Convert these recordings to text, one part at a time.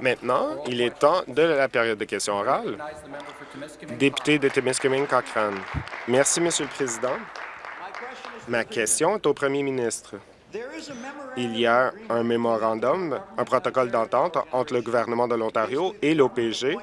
Maintenant, il est temps de la période de questions orales. Député de Témiscamingue Cochrane. Merci, Monsieur le Président. Ma question est au premier ministre. Il y a un mémorandum, un protocole d'entente entre le gouvernement de l'Ontario et l'OPG,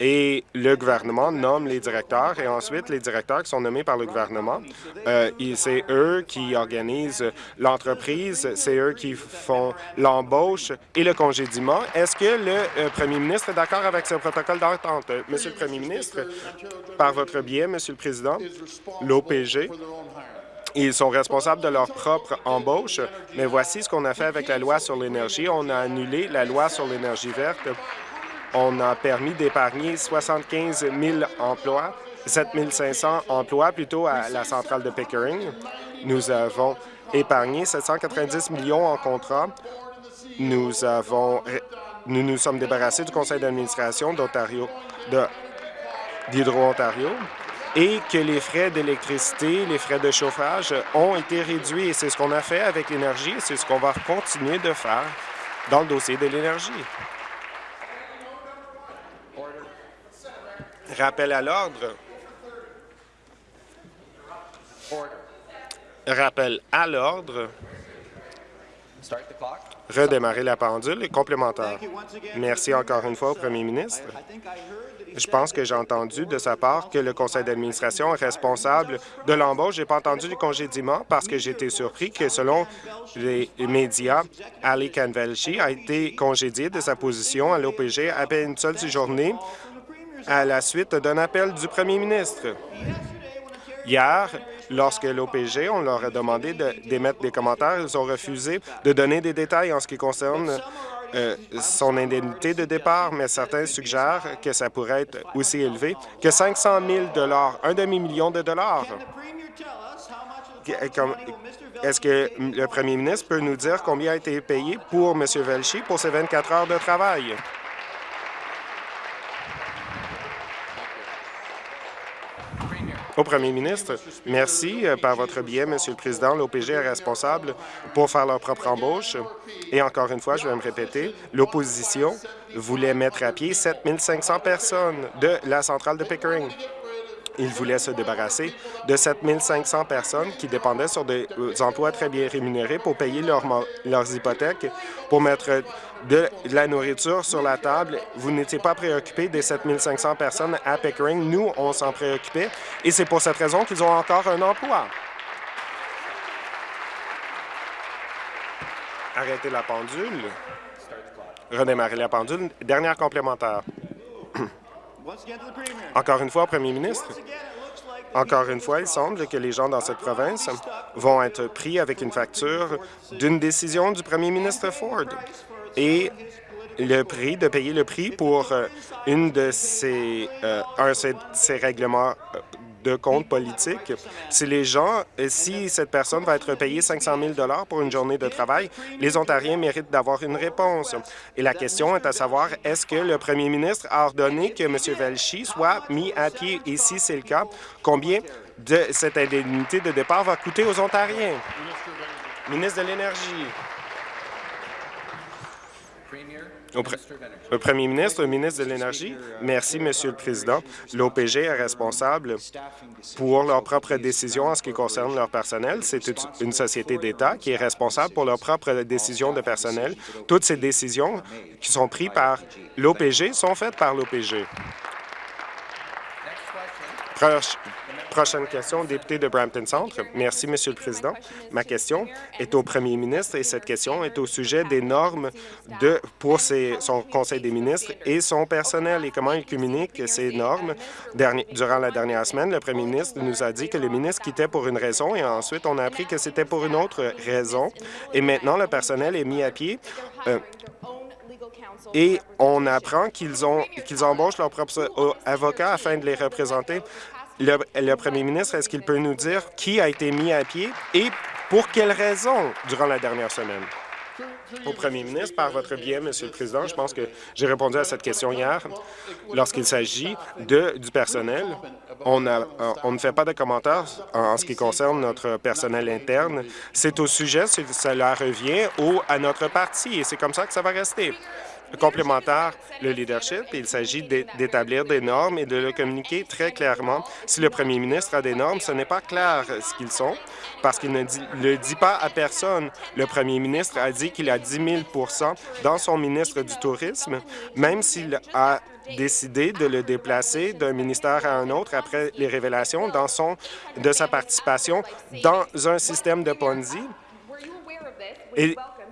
et le gouvernement nomme les directeurs, et ensuite les directeurs qui sont nommés par le gouvernement, euh, c'est eux qui organisent l'entreprise, c'est eux qui font l'embauche et le congédiement. Est-ce que le euh, premier ministre est d'accord avec ce protocole d'entente? Monsieur le premier ministre, par votre biais, Monsieur le Président, l'OPG ils sont responsables de leur propre embauche, mais voici ce qu'on a fait avec la loi sur l'énergie. On a annulé la loi sur l'énergie verte. On a permis d'épargner 75 000 emplois, 7 500 emplois plutôt à la centrale de Pickering. Nous avons épargné 790 millions en contrat. Nous avons nous nous sommes débarrassés du conseil d'administration d'Ontario, d'Hydro-Ontario et que les frais d'électricité, les frais de chauffage ont été réduits. Et c'est ce qu'on a fait avec l'énergie c'est ce qu'on va continuer de faire dans le dossier de l'énergie. Rappel à l'ordre. Rappel à l'ordre. Redémarrer la pendule complémentaire. Merci encore une fois au premier ministre. Je pense que j'ai entendu de sa part que le conseil d'administration est responsable de l'embauche. Je n'ai pas entendu du congédiement parce que été surpris que, selon les médias, Ali Kanvelchi a été congédié de sa position à l'OPG à peine une seule journée à la suite d'un appel du premier ministre. Hier, lorsque l'OPG, on leur a demandé d'émettre des commentaires, ils ont refusé de donner des détails en ce qui concerne euh, son indemnité de départ, mais certains suggèrent que ça pourrait être aussi élevé que 500 000 un demi-million de dollars. Est-ce que le premier ministre peut nous dire combien a été payé pour M. Velchi pour ses 24 heures de travail? Au premier ministre, merci. Euh, par votre biais, Monsieur le Président, l'OPG est responsable pour faire leur propre embauche. Et encore une fois, je vais me répéter, l'opposition voulait mettre à pied 7 500 personnes de la centrale de Pickering. Ils voulaient se débarrasser de 7 500 personnes qui dépendaient sur des euh, emplois très bien rémunérés pour payer leurs hypothèques, pour mettre de la nourriture sur la table. Vous n'étiez pas préoccupé des 7 500 personnes à Pickering. Nous, on s'en préoccupait et c'est pour cette raison qu'ils ont encore un emploi. Arrêtez la pendule. Redémarrer la pendule. Dernière complémentaire. Encore une fois, Premier ministre, encore une fois, il semble que les gens dans cette province vont être pris avec une facture d'une décision du premier ministre Ford. Et le prix, de payer le prix pour euh, une de ces, euh, un de ces règlements euh, de compte politique. Si les gens, si cette personne va être payée 500 000 pour une journée de travail, les Ontariens méritent d'avoir une réponse. Et la question est à savoir, est-ce que le premier ministre a ordonné que M. Velchi soit mis à pied? Et si c'est le cas, combien de cette indemnité de départ va coûter aux Ontariens? Ministre de l'Énergie. Le premier ministre, le ministre de l'Énergie, merci, Monsieur le Président. L'OPG est responsable pour leurs propres décisions en ce qui concerne leur personnel. C'est une société d'État qui est responsable pour leurs propres décisions de personnel. Toutes ces décisions qui sont prises par l'OPG sont faites par l'OPG. Prochaine question, député de Brampton Centre. Merci, Monsieur le Président. Ma question est au premier ministre et cette question est au sujet des normes de, pour son conseil des ministres et son personnel et comment il communique ces normes. durant la dernière semaine, le premier ministre nous a dit que le ministre quittait pour une raison et ensuite on a appris que c'était pour une autre raison. Et maintenant, le personnel est mis à pied. Euh, et on apprend qu'ils qu'ils embauchent leurs propres euh, avocats afin de les représenter. Le, premier ministre, est-ce qu'il peut nous dire qui a été mis à pied et pour quelles raisons durant la dernière semaine? Au premier ministre, par votre biais, Monsieur le Président, je pense que j'ai répondu à cette question hier. Lorsqu'il s'agit du personnel, on, a, on, ne fait pas de commentaires en, ce qui concerne notre personnel interne. C'est au sujet, cela revient au, à notre parti et c'est comme ça que ça va rester complémentaire le leadership. Il s'agit d'établir des normes et de le communiquer très clairement. Si le premier ministre a des normes, ce n'est pas clair ce qu'ils sont parce qu'il ne le dit pas à personne. Le premier ministre a dit qu'il a 10 000% dans son ministre du Tourisme, même s'il a décidé de le déplacer d'un ministère à un autre après les révélations de sa participation dans un système de Ponzi.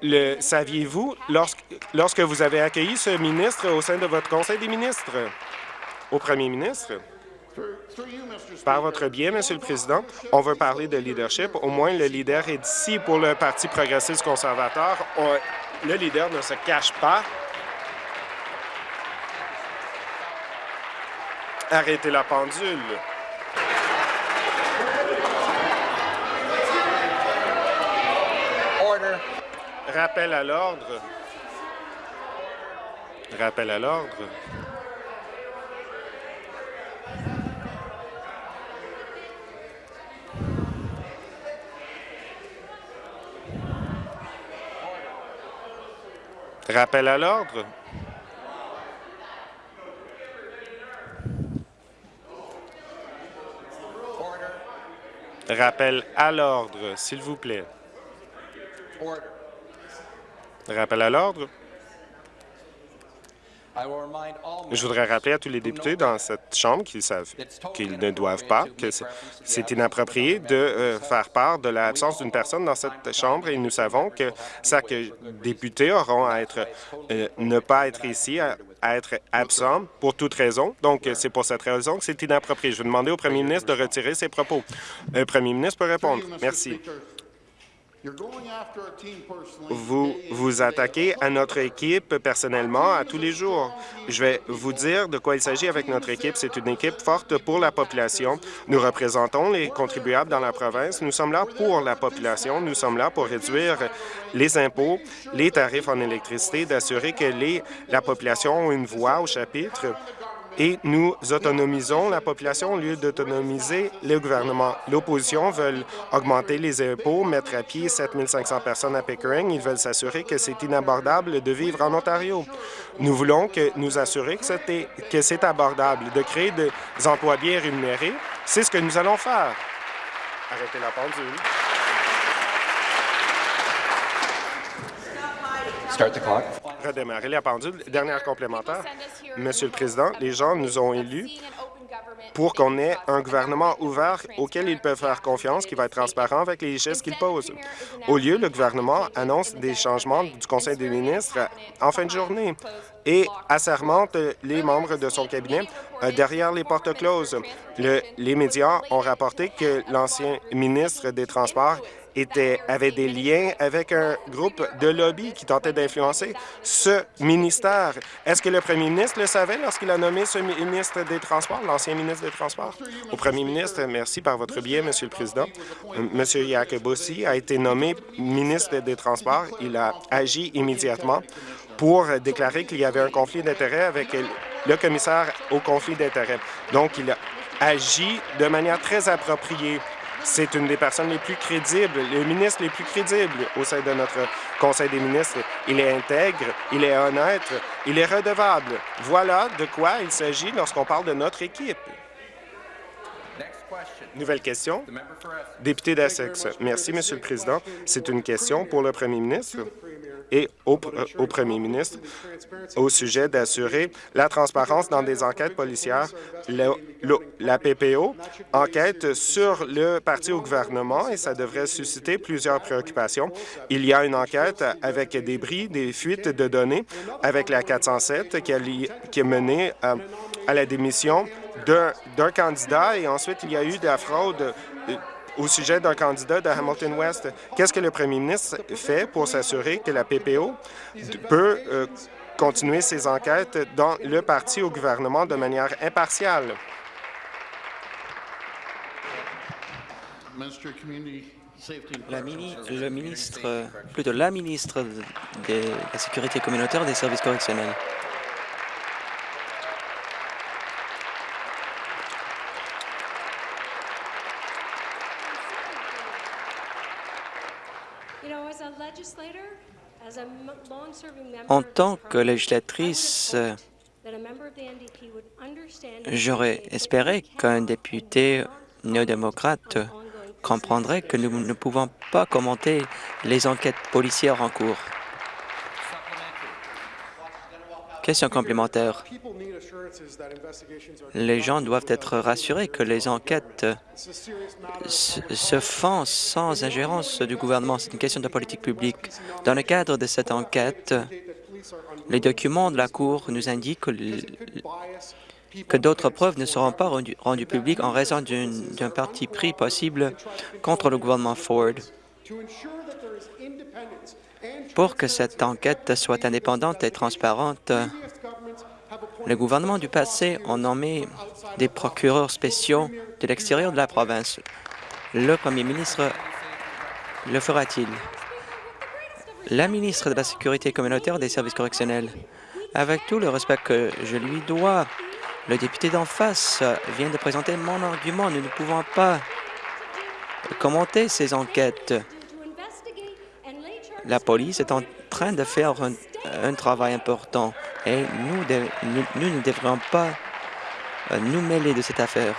Le saviez-vous lorsque, lorsque vous avez accueilli ce ministre au sein de votre Conseil des ministres? Au premier ministre? Par votre biais, Monsieur le Président, on veut parler de leadership. Au moins, le leader est ici pour le Parti progressiste conservateur. le leader ne se cache pas. Arrêtez la pendule. Rappel à l'ordre. Rappel à l'ordre. Rappel à l'ordre. Rappel à l'ordre, s'il vous plaît. Rappel à l'ordre. Je voudrais rappeler à tous les députés dans cette Chambre qu'ils savent qu'ils ne doivent pas, que c'est inapproprié de euh, faire part de l'absence d'une personne dans cette Chambre et nous savons que chaque député auront à être, euh, ne pas être ici, à, être absent pour toute raison. Donc, c'est pour cette raison que c'est inapproprié. Je vais demander au premier ministre de retirer ses propos. Le premier ministre peut répondre. Merci. Vous vous attaquez à notre équipe personnellement à tous les jours. Je vais vous dire de quoi il s'agit avec notre équipe. C'est une équipe forte pour la population. Nous représentons les contribuables dans la province. Nous sommes là pour la population. Nous sommes là pour réduire les impôts, les tarifs en électricité, d'assurer que les, la population a une voix au chapitre et nous autonomisons la population au lieu d'autonomiser le gouvernement. L'opposition veut augmenter les impôts, mettre à pied 7 500 personnes à Pickering. Ils veulent s'assurer que c'est inabordable de vivre en Ontario. Nous voulons que nous assurer que c'est abordable, de créer des emplois bien rémunérés. C'est ce que nous allons faire. Arrêtez la pendule. Redémarrer la pendule. Dernière complémentaire. Monsieur le Président, les gens nous ont élus pour qu'on ait un gouvernement ouvert auquel ils peuvent faire confiance, qui va être transparent avec les gestes qu'ils posent. Au lieu, le gouvernement annonce des changements du Conseil des ministres en fin de journée et assermente les membres de son cabinet euh, derrière les portes closes. les médias ont rapporté que l'ancien ministre des Transports était, avait des liens avec un groupe de lobby qui tentait d'influencer ce ministère. Est-ce que le premier ministre le savait lorsqu'il a nommé ce ministre des Transports, l'ancien ministre des Transports? Au premier ministre, merci par votre biais, Monsieur le Président. Monsieur Jacobossi a été nommé ministre des Transports. Il a agi immédiatement pour déclarer qu'il y avait un conflit d'intérêts avec le commissaire au conflit d'intérêts. Donc, il a agi de manière très appropriée c'est une des personnes les plus crédibles, les ministres les plus crédibles au sein de notre Conseil des ministres. Il est intègre, il est honnête, il est redevable. Voilà de quoi il s'agit lorsqu'on parle de notre équipe. Nouvelle question. Député d'Essex. Merci, Monsieur le Président. C'est une question pour le premier ministre et au, au, premier ministre au sujet d'assurer la transparence dans des enquêtes policières. la PPO enquête sur le parti au gouvernement et ça devrait susciter plusieurs préoccupations. Il y a une enquête avec des bris, des fuites de données avec la 407 qui, a, qui est menée à, à la démission d'un candidat et ensuite il y a eu de la fraude euh, au sujet d'un candidat de Hamilton West. Qu'est-ce que le premier ministre fait pour s'assurer que la PPO peut euh, continuer ses enquêtes dans le parti au gouvernement de manière impartiale? La mini- le ministre, plutôt la ministre de la Sécurité communautaire des services correctionnels. En tant que législatrice, j'aurais espéré qu'un député néo-démocrate comprendrait que nous ne pouvons pas commenter les enquêtes policières en cours. Question complémentaire. Les gens doivent être rassurés que les enquêtes se font sans ingérence du gouvernement. C'est une question de politique publique. Dans le cadre de cette enquête, les documents de la Cour nous indiquent que, d'autres preuves ne seront pas rendues, publiques en raison d'un parti pris possible contre le gouvernement Ford. Pour que cette enquête soit indépendante et transparente, le gouvernement du passé a nommé des procureurs spéciaux de l'extérieur de la province. Le premier ministre le fera-t-il? La ministre de la Sécurité communautaire des services correctionnels, avec tout le respect que je lui dois, le député d'en face vient de présenter mon argument. Nous ne pouvons pas commenter ces enquêtes. La police est en train de faire un, travail important et nous, ne devrions pas nous mêler de cette affaire.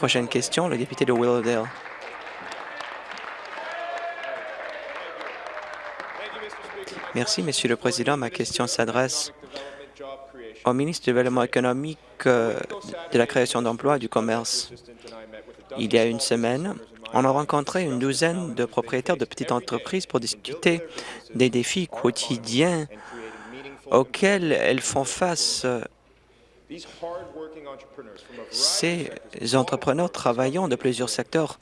Prochaine question, le député de Willowdale. Merci, Monsieur le Président. Ma question s'adresse au ministre du Développement économique, euh, de la création d'emplois et du commerce. Il y a une semaine, on a rencontré une douzaine de propriétaires de petites entreprises pour discuter des défis quotidiens auxquels elles font face. Ces entrepreneurs travaillant de plusieurs secteurs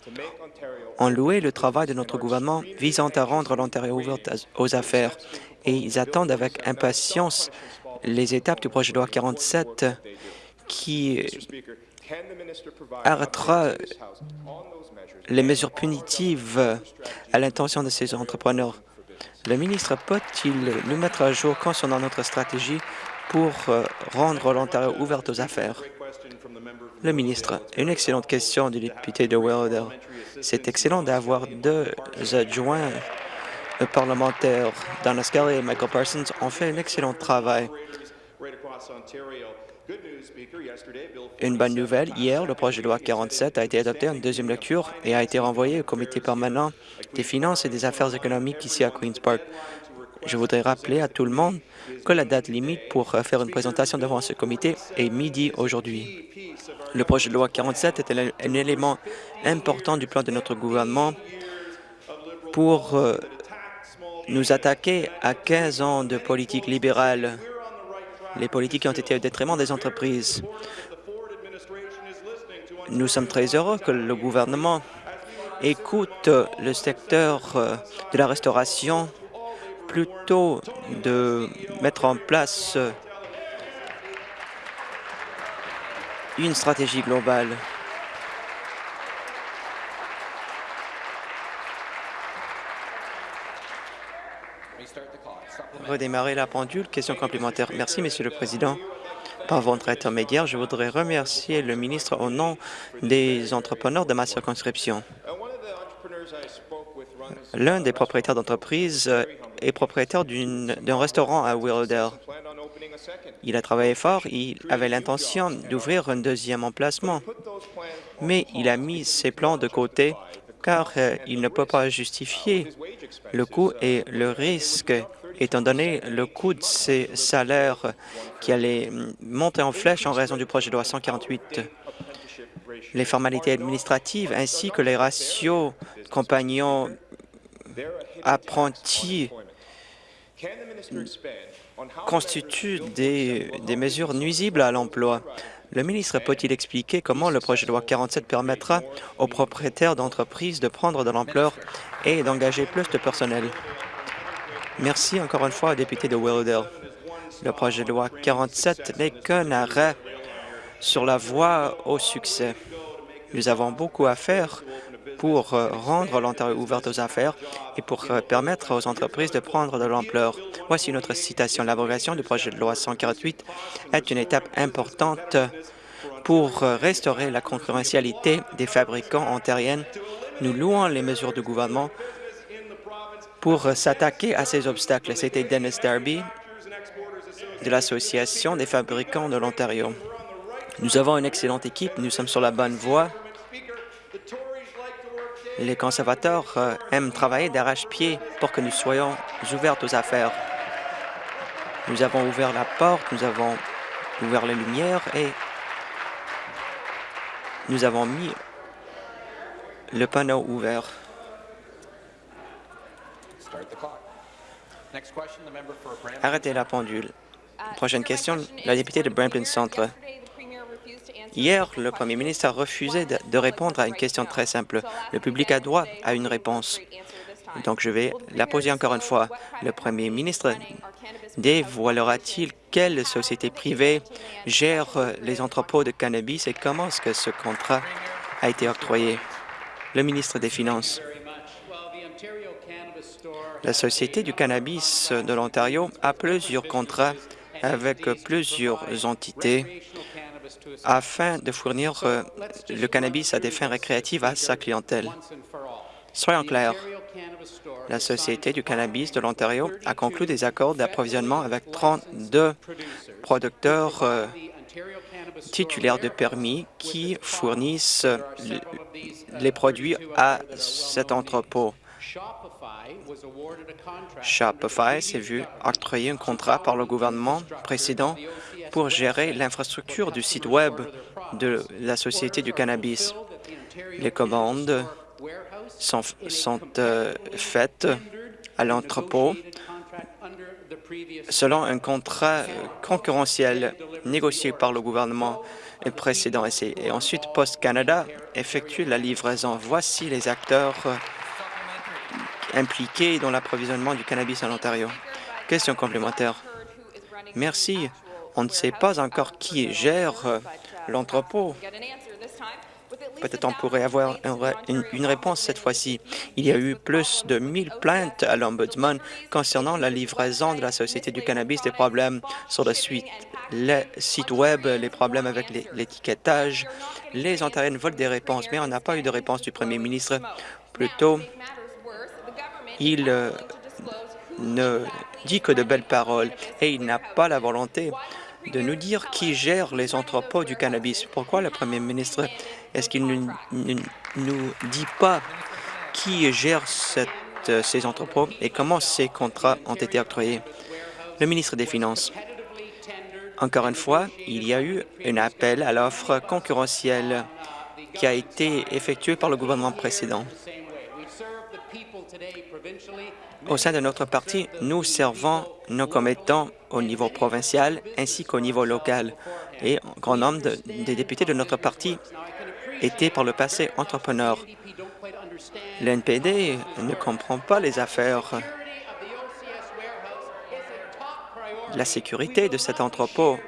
ont loué le travail de notre gouvernement visant à rendre l'Ontario ouverte aux affaires et ils attendent avec impatience les étapes du projet de loi 47 qui arrêtera les mesures punitives à l'intention de ces entrepreneurs. Le ministre peut-il nous mettre à jour concernant notre stratégie pour euh, rendre l'Ontario ouverte aux affaires? Le ministre, une excellente question du député de Willowdale. C'est excellent d'avoir deux adjoints parlementaires. Donna Scully et Michael Parsons ont fait un excellent travail. Une bonne nouvelle, hier, le projet de loi 47 a été adopté en deuxième lecture et a été renvoyé au comité permanent des finances et des affaires économiques ici à Queen's Park. Je voudrais rappeler à tout le monde que la date limite pour euh, faire une présentation devant ce comité est midi aujourd'hui. Le projet de loi 47 est un élément important du plan de notre gouvernement pour euh, nous attaquer à 15 ans de politique libérale, les politiques qui ont été au détriment des entreprises. Nous sommes très heureux que le gouvernement écoute le secteur euh, de la restauration plutôt de mettre en place une stratégie globale. Redémarrer la pendule. Question complémentaire. Merci, Monsieur le Président. Par votre intermédiaire, je voudrais remercier le ministre au nom des entrepreneurs de ma circonscription. L'un des propriétaires d'entreprise euh, est propriétaire d'un restaurant à Willowdale. Il a travaillé fort, il avait l'intention d'ouvrir un deuxième emplacement, mais il a mis ses plans de côté car euh, il ne peut pas justifier le coût et le risque, étant donné le coût de ses salaires qui allait mm, monter en flèche en raison du projet de loi 148. Les formalités administratives ainsi que les ratios compagnons apprentis constituent des, mesures nuisibles à l'emploi. Le ministre peut-il expliquer comment le projet de loi 47 permettra aux propriétaires d'entreprises de prendre de l'ampleur et d'engager plus de personnel? Merci encore une fois au député de Willowdale. Le projet de loi 47 n'est qu'un arrêt sur la voie au succès. Nous avons beaucoup à faire pour euh, rendre l'Ontario ouverte aux affaires et pour euh, permettre aux entreprises de prendre de l'ampleur. Voici notre citation. L'abrogation du projet de loi 148 est une étape importante pour euh, restaurer la concurrentialité des fabricants ontariens. Nous louons les mesures du gouvernement pour s'attaquer à ces obstacles. C'était Dennis Darby de l'Association des fabricants de l'Ontario. Nous avons une excellente équipe, nous sommes sur la bonne voie. Les conservateurs euh, aiment travailler d'arrache-pied pour que nous soyons ouverts aux affaires. Nous avons ouvert la porte, nous avons ouvert les lumières et nous avons mis le panneau ouvert. Arrêtez la pendule. Prochaine question, la députée de Brampton Centre. Hier, le premier ministre a refusé de, répondre à une question très simple. Le public a droit à une réponse. Donc, je vais la poser encore une fois. Le premier ministre dévoilera-t-il quelle société privée gère les entrepôts de cannabis et comment est-ce que ce contrat a été octroyé? Le ministre des Finances. La Société du cannabis de l'Ontario a plusieurs contrats avec plusieurs entités afin de fournir euh, le cannabis à des fins récréatives à sa clientèle. Soyons clairs, la Société du cannabis de l'Ontario a conclu des accords d'approvisionnement avec 32 producteurs euh, titulaires de permis qui fournissent les produits à cet entrepôt. Shopify s'est vu octroyer un contrat par le gouvernement précédent pour gérer l'infrastructure du site Web de la Société du cannabis. Les commandes sont, euh, faites à l'entrepôt selon un contrat concurrentiel négocié par le gouvernement précédent. Et ensuite, Post Canada effectue la livraison. Voici les acteurs impliqués dans l'approvisionnement du cannabis en Ontario. Question complémentaire. Merci. On ne sait pas encore qui gère euh, l'entrepôt. Peut-être on pourrait avoir une, réponse cette fois-ci. Il y a eu plus de 1000 plaintes à l'Ombudsman concernant la livraison de la Société du cannabis, des problèmes sur le suite, le site Web, les problèmes avec l'étiquetage. Les Ontariens veulent des réponses, mais on n'a pas eu de réponse du premier ministre. Plutôt, il euh, ne dit que de belles paroles et il n'a pas la volonté de nous dire qui gère les entrepôts du cannabis. Pourquoi le premier ministre, est-ce qu'il ne nous, dit pas qui gère cette, ces entrepôts et comment ces contrats ont été octroyés? Le ministre des Finances. Encore une fois, il y a eu un appel à l'offre concurrentielle qui a été effectué par le gouvernement précédent. Au sein de notre parti, nous servons nos commettants au niveau provincial ainsi qu'au niveau local. Et un grand nombre des députés de notre parti étaient par le passé entrepreneurs. L'NPD ne comprend pas les affaires. La sécurité de cet entrepôt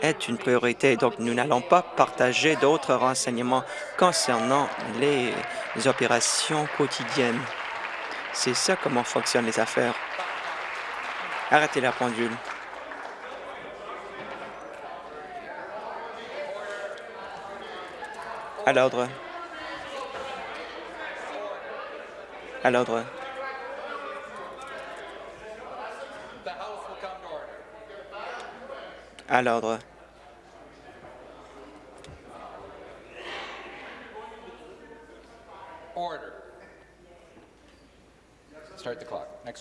est une priorité, donc nous n'allons pas partager d'autres renseignements concernant les opérations quotidiennes. C'est ça comment fonctionnent les affaires. Arrêtez la pendule. À l'ordre. À l'ordre. À l'ordre.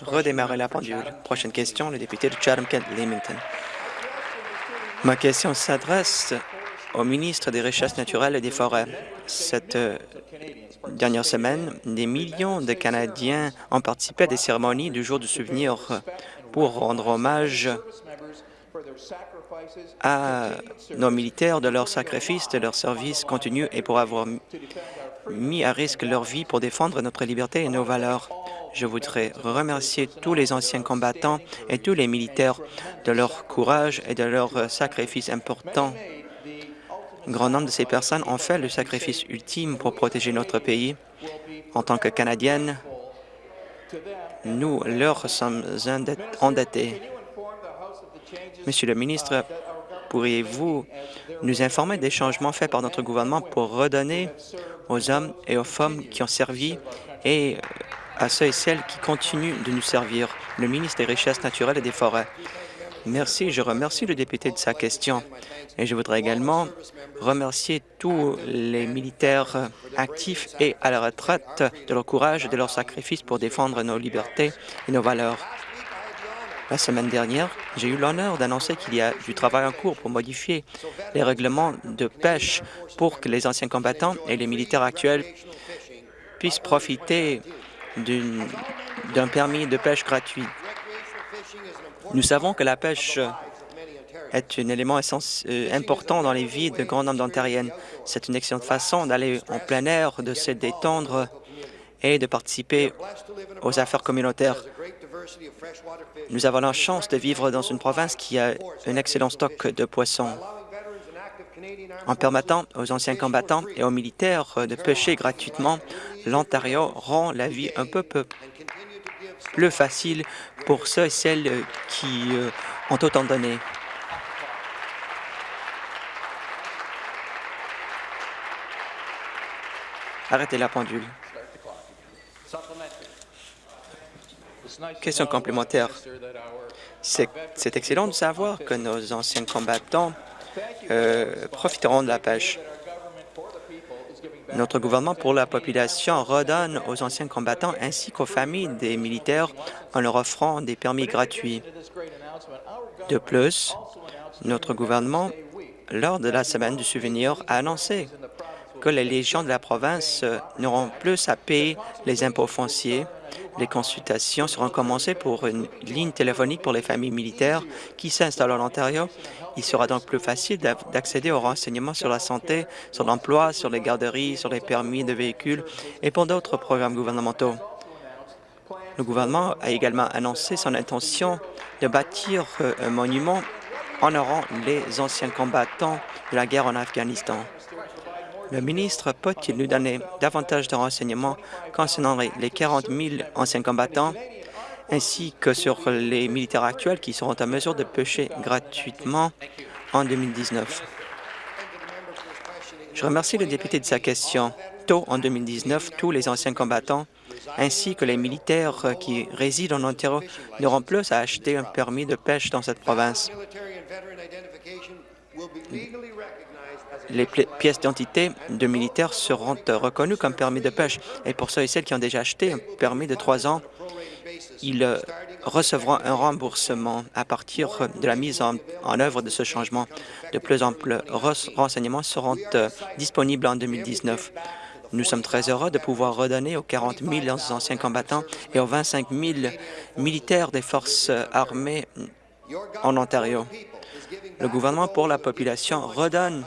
Redémarrer la pendule. Prochaine question, le député de Chatham-Kent-Leamington. Ma question s'adresse au ministre des Richesses naturelles et des Forêts. Cette euh, dernière semaine, des millions de Canadiens ont participé à des cérémonies du jour du souvenir pour rendre hommage à nos militaires de leur sacrifice, de leur service continu et pour avoir mis à risque leur vie pour défendre notre liberté et nos valeurs. Je voudrais remercier tous les anciens combattants et tous les militaires de leur courage et de leur sacrifice important. Un grand nombre de ces personnes ont fait le sacrifice ultime pour protéger notre pays. En tant que Canadiennes, nous leur sommes endettés. Monsieur le ministre, pourriez-vous nous informer des changements faits par notre gouvernement pour redonner aux hommes et aux femmes qui ont servi et à ceux et celles qui continuent de nous servir, le ministre des Richesses naturelles et des Forêts. Merci. Je remercie le député de sa question. Et je voudrais également remercier tous les militaires actifs et à la retraite de leur courage et de leur sacrifice pour défendre nos libertés et nos valeurs. La semaine dernière, j'ai eu l'honneur d'annoncer qu'il y a du travail en cours pour modifier les règlements de pêche pour que les anciens combattants et les militaires actuels puissent profiter d'un permis de pêche gratuit. Nous savons que la pêche est un élément euh, important dans les vies de grand nombre d'Ontariennes. C'est une excellente façon d'aller en plein air, de se détendre et de participer aux affaires communautaires. Nous avons la chance de vivre dans une province qui a un excellent stock de poissons. En permettant aux anciens combattants et aux militaires de pêcher gratuitement, l'Ontario rend la vie un peu plus facile pour ceux et celles qui euh, ont autant donné. Arrêtez la pendule. Question complémentaire. C'est excellent de savoir que nos anciens combattants euh, profiteront de la pêche. Notre gouvernement pour la population redonne aux anciens combattants ainsi qu'aux familles des militaires en leur offrant des permis gratuits. De plus, notre gouvernement, lors de la Semaine du souvenir, a annoncé que les légions de la province n'auront plus à payer les impôts fonciers les consultations seront commencées pour une ligne téléphonique pour les familles militaires qui s'installent en Ontario. Il sera donc plus facile d'accéder aux renseignements sur la santé, sur l'emploi, sur les garderies, sur les permis de véhicules et pour d'autres programmes gouvernementaux. Le gouvernement a également annoncé son intention de bâtir euh, un monument honorant les anciens combattants de la guerre en Afghanistan. Le ministre peut-il nous donner davantage de renseignements concernant les 40 000 anciens combattants? Ainsi que sur les militaires actuels qui seront en mesure de pêcher gratuitement en 2019? Je remercie le député de sa question. Tôt en 2019, tous les anciens combattants ainsi que les militaires qui résident en Ontario n'auront plus à acheter un permis de pêche dans cette province les pièces d'identité de militaires seront reconnues comme permis de pêche. Et pour ceux et celles qui ont déjà acheté un permis de trois ans, ils euh, recevront un remboursement à partir de la mise en, œuvre de ce changement. De plus en plus renseignements seront euh, disponibles en 2019. Nous sommes très heureux de pouvoir redonner aux 40 000 anciens combattants et aux 25 000 militaires des forces armées en Ontario. Le gouvernement pour la population redonne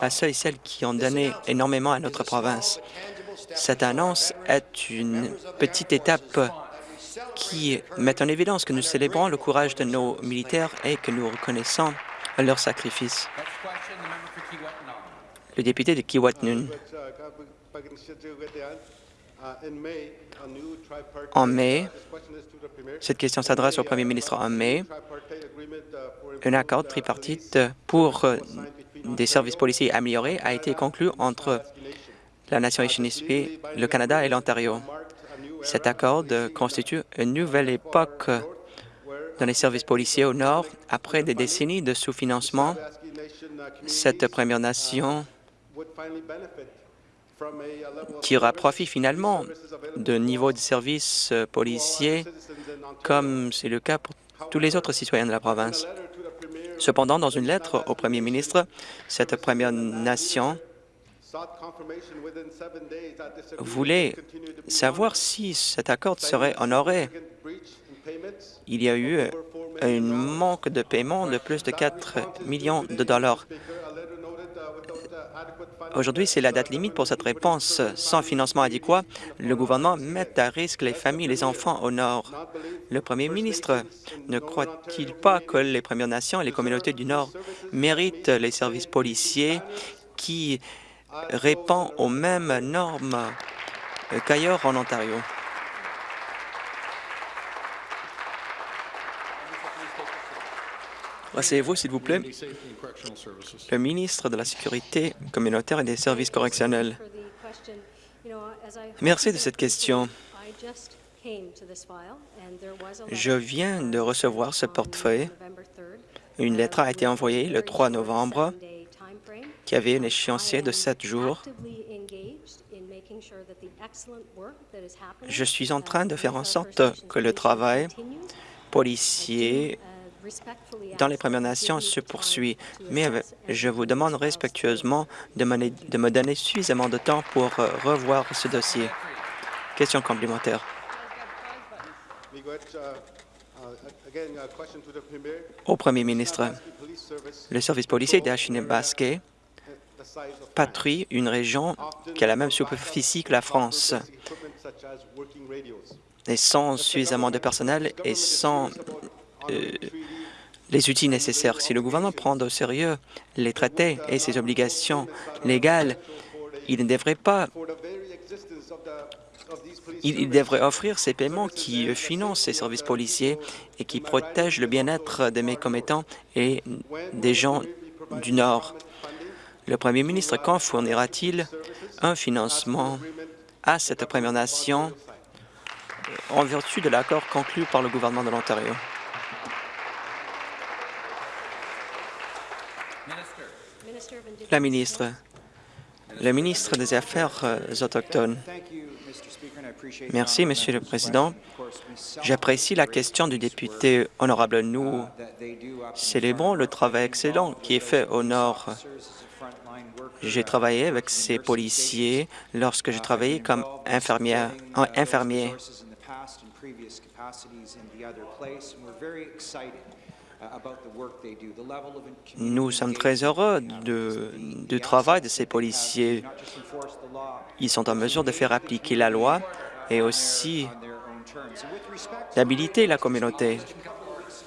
à ceux et celles qui ont donné énormément à notre province. Cette annonce est une petite étape qui met en évidence que nous célébrons le courage de nos militaires et que nous reconnaissons leur sacrifice. Le député de Kiwatnun. En mai, cette question s'adresse au premier ministre. En mai, un accord tripartite pour des services policiers améliorés a été conclu entre la nation Anishinaabe, le Canada et l'Ontario. Cet accord constitue une nouvelle époque dans les services policiers au Nord. Après des décennies de sous-financement, cette Première Nation tirera profit finalement de niveau de services policiers comme c'est le cas pour tous les autres citoyens de la province. Cependant, dans une lettre au premier ministre, cette Première Nation voulait savoir si cet accord serait honoré. Il y a eu un manque de paiement de plus de 4 millions de dollars. Aujourd'hui, c'est la date limite pour cette réponse. Sans financement adéquat, le gouvernement met à risque les familles et les enfants au Nord. Le premier ministre ne croit-il pas que les Premières Nations et les communautés du Nord méritent les services policiers qui répondent aux mêmes normes qu'ailleurs en Ontario? Asseyez-vous, s'il vous plaît. Le ministre de la Sécurité communautaire et des services correctionnels. Merci de cette question. Je viens de recevoir ce portefeuille. Une lettre a été envoyée le 3 novembre qui avait un échéancier de sept jours. Je suis en train de faire en sorte que le travail policier dans les Premières Nations se poursuit, mais je vous demande respectueusement de me donner suffisamment de temps pour euh, revoir ce dossier. Question complémentaire. Au Premier ministre, le service policier d'Achine-Basquet patrouille une région qui a la même superficie que la France et sans suffisamment de personnel et sans euh, les outils nécessaires. Si le gouvernement prend au sérieux les traités et ses obligations légales, il ne devrait pas il devrait offrir ces paiements qui financent ces services policiers et qui protègent le bien-être de mes commettants et des gens du Nord. Le premier ministre, quand fournira-t-il un financement à cette Première Nation en vertu de l'accord conclu par le gouvernement de l'Ontario? La ministre, le ministre des Affaires euh, autochtones. Merci, Monsieur le Président. J'apprécie la question du député honorable. Nous célébrons le travail excellent qui est fait au Nord. J'ai travaillé avec ces policiers lorsque je travaillais comme infirmière, infirmier. Nous sommes très heureux du travail de ces policiers. Ils sont en mesure de faire appliquer la loi et aussi d'habiliter la communauté.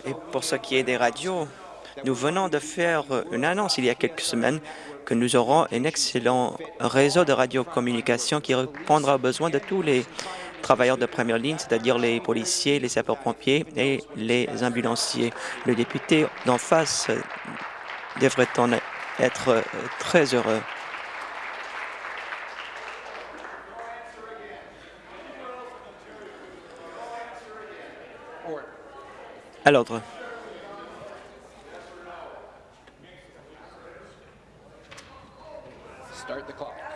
Et pour ce qui est des radios, nous venons de faire une annonce il y a quelques semaines que nous aurons un excellent réseau de radiocommunication qui répondra aux besoins de tous les travailleurs de première ligne, c'est-à-dire les policiers, les sapeurs-pompiers et les ambulanciers. Le député d'en face devrait en être très heureux. À l'ordre.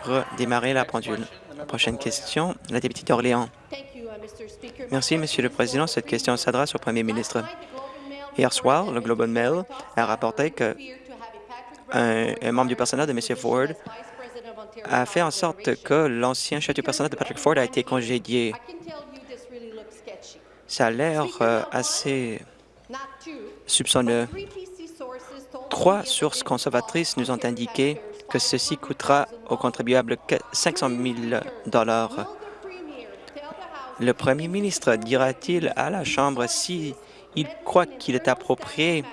Redémarrer la pendule. Prochaine question, la députée d'Orléans. Merci, Monsieur le Président. Cette question s'adresse au Premier ministre. Hier soir, le Globe and Mail a rapporté que un, membre du personnel de M. Ford a fait en sorte que l'ancien chef du personnel de Patrick Ford a été congédié. Ça a l'air euh, assez soupçonneux. Trois sources conservatrices nous ont indiqué que ceci coûtera aux contribuables 500 000 dollars. Le premier ministre dira-t-il à la Chambre s'il croit qu'il est approprié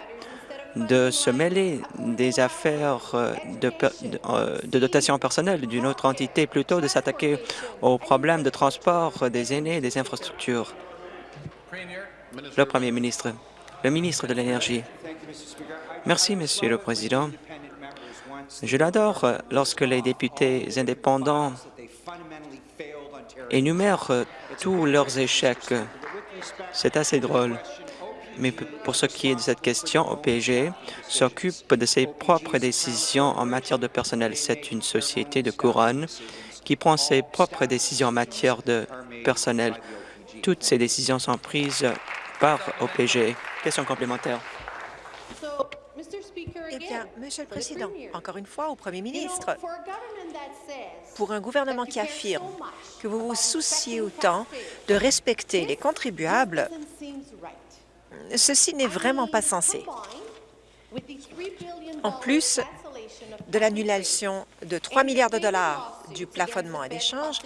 de se mêler des affaires de, euh, dotation personnelle d'une autre entité plutôt de s'attaquer aux problèmes de transport des aînés et des infrastructures? Le premier ministre. Le ministre de l'Énergie. Merci, Monsieur le Président. Je l'adore lorsque les députés indépendants énumèrent tous leurs échecs. C'est assez drôle. Mais pour ce qui est de cette question, OPG s'occupe de ses propres décisions en matière de personnel. C'est une société de couronne qui prend ses propres décisions en matière de personnel. Toutes ces décisions sont prises par OPG. Question complémentaire. Eh bien, Monsieur le Président, encore une fois au Premier ministre, pour un gouvernement qui affirme que vous vous souciez autant de respecter les contribuables, ceci n'est vraiment pas sensé. En plus, de l'annulation de 3 milliards de dollars du plafonnement à l'échange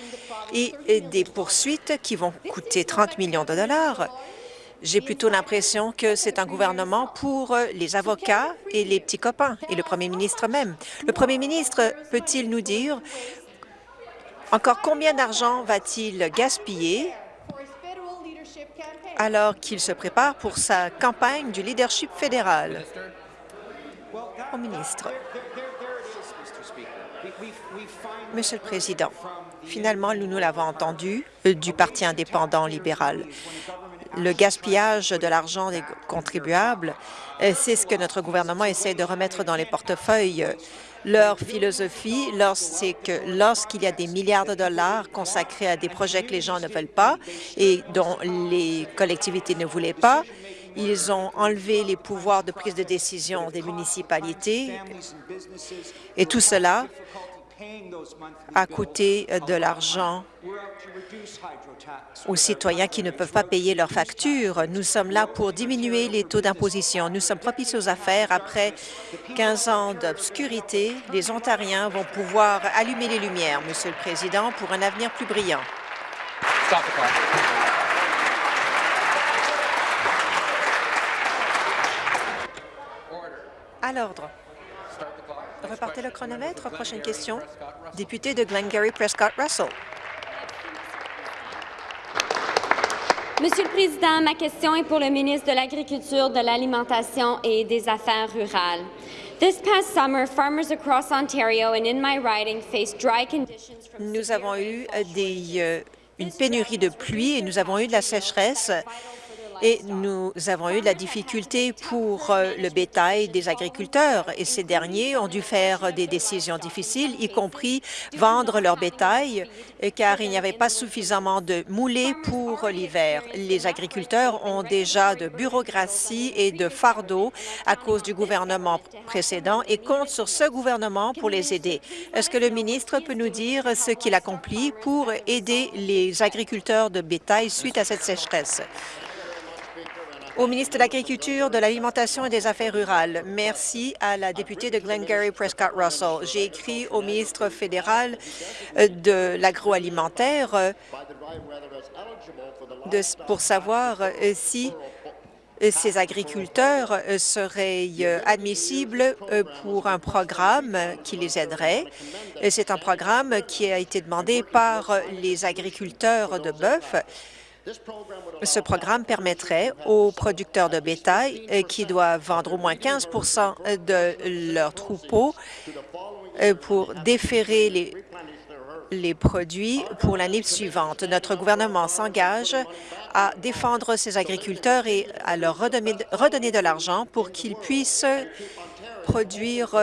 et des poursuites qui vont coûter 30 millions de dollars. J'ai plutôt l'impression que c'est un gouvernement pour les avocats et les petits copains, et le premier ministre même. Le premier ministre peut-il nous dire encore combien d'argent va-t-il gaspiller alors qu'il se prépare pour sa campagne du leadership fédéral? Au ministre. Monsieur le Président, finalement, nous nous l'avons entendu euh, du Parti indépendant libéral. Le gaspillage de l'argent des contribuables, c'est ce que notre gouvernement essaie de remettre dans les portefeuilles. Leur philosophie, c'est que lorsqu'il y a des milliards de dollars consacrés à des projets que les gens ne veulent pas et dont les collectivités ne voulaient pas, ils ont enlevé les pouvoirs de prise de décision des municipalités. Et tout cela a coûté de l'argent aux citoyens qui ne peuvent pas payer leurs factures. Nous sommes là pour diminuer les taux d'imposition. Nous sommes propices aux affaires. Après 15 ans d'obscurité, les Ontariens vont pouvoir allumer les lumières, Monsieur le Président, pour un avenir plus brillant. À l'ordre. Repartez le chronomètre. Prochaine question. Député de Glengarry Prescott Russell. Monsieur le Président, ma question est pour le ministre de l'Agriculture, de l'Alimentation et des Affaires rurales. This past summer, farmers across Ontario and in my riding faced dry conditions Nous avons eu des, euh, une pénurie de pluie et nous avons eu de la sécheresse et nous avons eu de la difficulté pour euh, le bétail des agriculteurs et ces derniers ont dû faire des décisions difficiles, y compris vendre leur bétail, euh, car il n'y avait pas suffisamment de moulets pour l'hiver. Les agriculteurs ont déjà de bureaucratie et de fardeaux à cause du gouvernement précédent et comptent sur ce gouvernement pour les aider. Est-ce que le ministre peut nous dire ce qu'il accomplit pour aider les agriculteurs de bétail suite à cette sécheresse? Au ministre de l'Agriculture, de l'Alimentation et des Affaires rurales. Merci à la députée de Glengarry Prescott Russell. J'ai écrit au ministre fédéral euh, de l'agroalimentaire euh, pour savoir euh, si ces agriculteurs seraient admissibles pour un programme qui les aiderait. C'est un programme qui a été demandé par les agriculteurs de bœuf ce programme permettrait aux producteurs de bétail euh, qui doivent vendre au moins 15% de leurs troupeaux euh, pour déférer les, les produits pour l'année suivante. Notre gouvernement s'engage à défendre ces agriculteurs et à leur redonner, redonner de l'argent pour qu'ils puissent produire,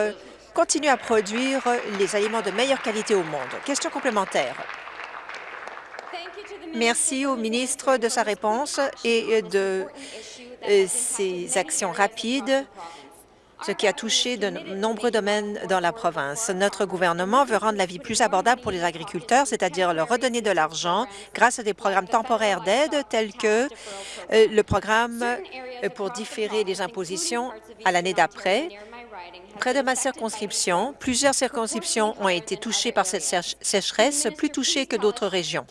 continuer à produire les aliments de meilleure qualité au monde. Question complémentaire. Merci au ministre de sa réponse et de euh, ses actions rapides ce qui a touché de nombreux domaines dans la province. Notre gouvernement veut rendre la vie plus abordable pour les agriculteurs, c'est-à-dire leur redonner de l'argent grâce à des programmes temporaires d'aide tels que euh, le programme euh, pour différer les impositions à l'année d'après, Près de ma circonscription, plusieurs circonscriptions ont été touchées par cette sécheresse, plus touchées que d'autres régions.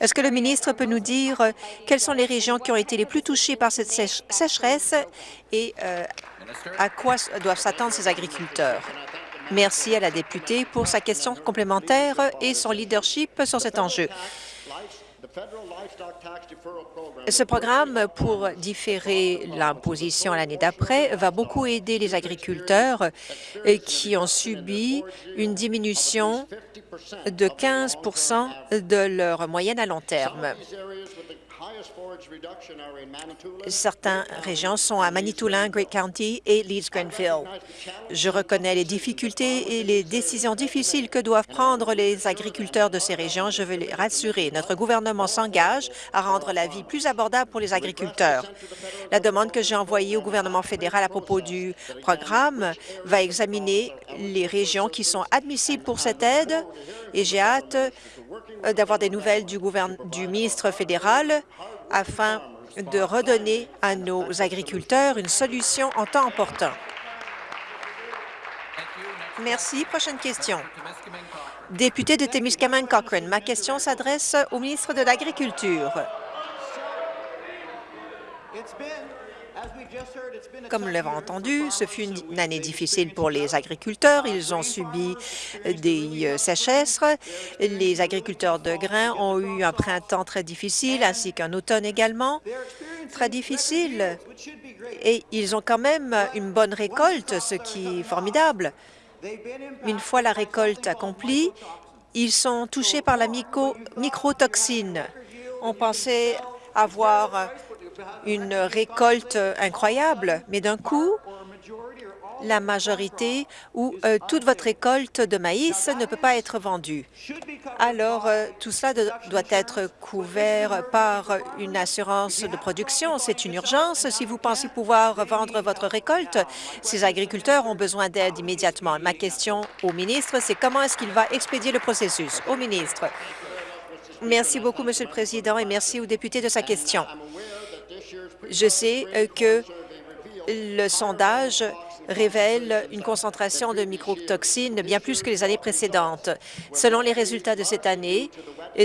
Est-ce que le ministre peut nous dire euh, quelles sont les régions qui ont été les plus touchées par cette sécheresse et euh, à quoi doivent s'attendre ces agriculteurs? Merci à la députée pour sa question complémentaire et son leadership sur cet enjeu. Ce programme pour différer l'imposition l'année d'après va beaucoup aider les agriculteurs qui ont subi une diminution de 15 de leur moyenne à long terme. Certaines régions sont à Manitoulin, Great County et Leeds-Grenville. Je reconnais les difficultés et les décisions difficiles que doivent prendre les agriculteurs de ces régions. Je veux les rassurer. Notre gouvernement s'engage à rendre la vie plus abordable pour les agriculteurs. La demande que j'ai envoyée au gouvernement fédéral à propos du programme va examiner les régions qui sont admissibles pour cette aide et j'ai hâte d'avoir des nouvelles du, du ministre fédéral afin de redonner à nos agriculteurs une solution en temps opportun. Merci. Prochaine question. Député de Témiscamingue Cochrane, ma question s'adresse au ministre de l'Agriculture. Comme nous l'avons entendu, ce fut une année difficile pour les agriculteurs. Ils ont subi des euh, sécheresses. Les agriculteurs de grains ont eu un printemps très difficile, ainsi qu'un automne également très difficile. Et ils ont quand même une bonne récolte, ce qui est formidable. Une fois la récolte accomplie, ils sont touchés par la microtoxine. On pensait avoir une récolte incroyable, mais d'un coup, la majorité ou euh, toute votre récolte de maïs ne peut pas être vendue. Alors, euh, tout cela doit être couvert par une assurance de production. C'est une urgence. Si vous pensez pouvoir vendre votre récolte, ces agriculteurs ont besoin d'aide immédiatement. Ma question au ministre, c'est comment est-ce qu'il va expédier le processus? Au ministre. Merci beaucoup, Monsieur le Président, et merci aux députés de sa question. Je sais euh, que le sondage révèle une concentration de microtoxines bien plus que les années précédentes. Selon les résultats de cette année,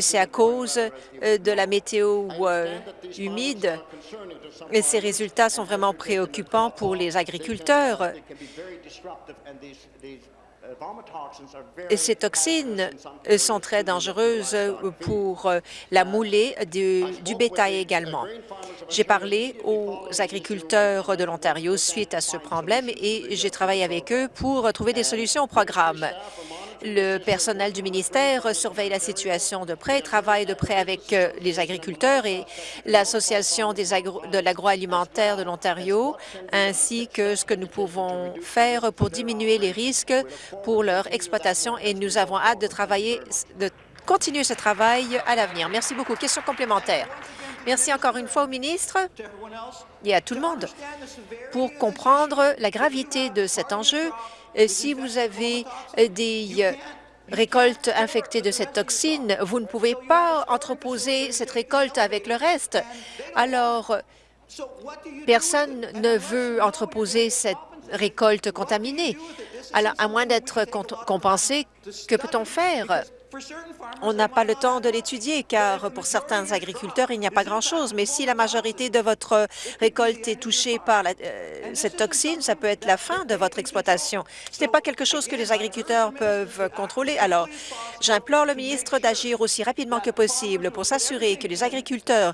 c'est à cause euh, de la météo euh, humide, et ces résultats sont vraiment préoccupants pour les agriculteurs. Ces toxines sont très dangereuses pour la moulée du, du bétail également. J'ai parlé aux agriculteurs de l'Ontario suite à ce problème et j'ai travaillé avec eux pour trouver des solutions au programme. Le personnel du ministère surveille la situation de près, travaille de près avec euh, les agriculteurs et l'Association de l'agroalimentaire de l'Ontario, ainsi que ce que nous pouvons faire pour diminuer les risques pour leur exploitation. Et nous avons hâte de travailler, de continuer ce travail à l'avenir. Merci beaucoup. Question complémentaire. Merci encore une fois au ministre et à tout le monde pour comprendre la gravité de cet enjeu si vous avez des euh, récoltes infectées de cette toxine, vous ne pouvez pas entreposer cette récolte avec le reste. Alors, personne ne veut entreposer cette récolte contaminée. Alors, à moins d'être compensé, que peut-on faire? On n'a pas le temps de l'étudier, car pour certains agriculteurs, il n'y a pas grand-chose. Mais si la majorité de votre récolte est touchée par euh, cette toxine, ça peut être la fin de votre exploitation. Ce n'est pas quelque chose que les agriculteurs peuvent contrôler. Alors, j'implore le ministre d'agir aussi rapidement que possible pour s'assurer que les agriculteurs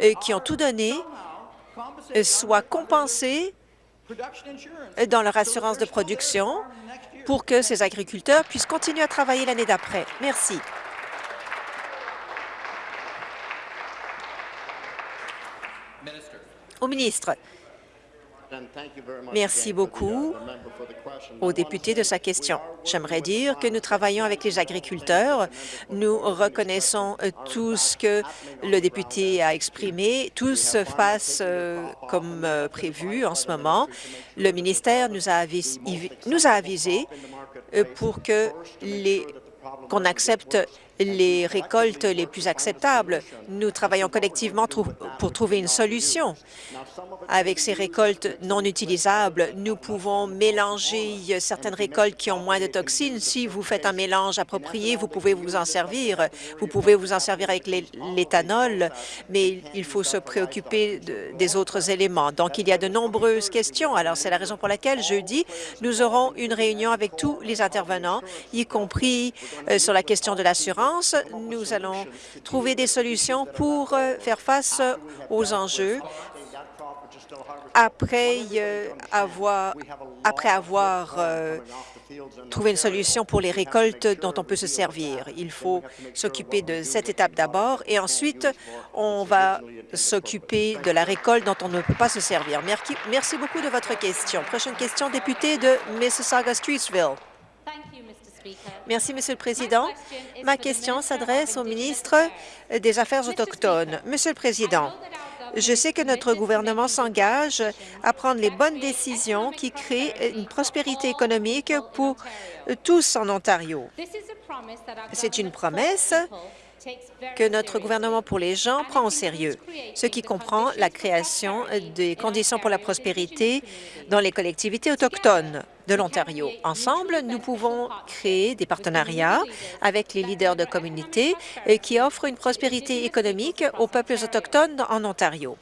euh, qui ont tout donné euh, soient compensés dans leur assurance de production pour que ces agriculteurs puissent continuer à travailler l'année d'après. Merci. Au ministre, Merci beaucoup au député de sa question. J'aimerais dire que nous travaillons avec les agriculteurs. Nous reconnaissons tout ce que le député a exprimé. Tout se passe euh, comme euh, prévu en ce moment. Le ministère nous a, avisé, nous a avisé euh, pour que qu'on accepte les récoltes les plus acceptables. Nous travaillons collectivement pour trouver une solution. Avec ces récoltes non utilisables, nous pouvons mélanger certaines récoltes qui ont moins de toxines. Si vous faites un mélange approprié, vous pouvez vous en servir. Vous pouvez vous en servir avec l'éthanol, mais il faut se préoccuper des autres éléments. Donc, il y a de nombreuses questions. Alors, c'est la raison pour laquelle, jeudi, nous aurons une réunion avec tous les intervenants, y compris euh, sur la question de l'assurance. Nous allons trouver des solutions pour euh, faire face aux enjeux après euh, avoir, euh, trouvé une solution pour les récoltes dont on peut se servir. Il faut s'occuper de cette étape d'abord et ensuite, on va s'occuper de la récolte dont on ne peut pas se servir. Merci beaucoup de votre question. Prochaine question, député de Mississauga-Streetsville. Merci, Monsieur le Président. Ma question s'adresse au ministre des Affaires autochtones. Monsieur le Président, je sais que notre gouvernement s'engage à prendre les bonnes décisions qui créent une prospérité économique pour tous en Ontario. C'est une promesse que notre gouvernement pour les gens prend au sérieux, ce qui comprend la création des conditions pour la prospérité dans les collectivités autochtones. De l'Ontario. Ensemble, nous pouvons créer des partenariats avec les leaders de communautés qui offrent une prospérité économique aux peuples autochtones en Ontario.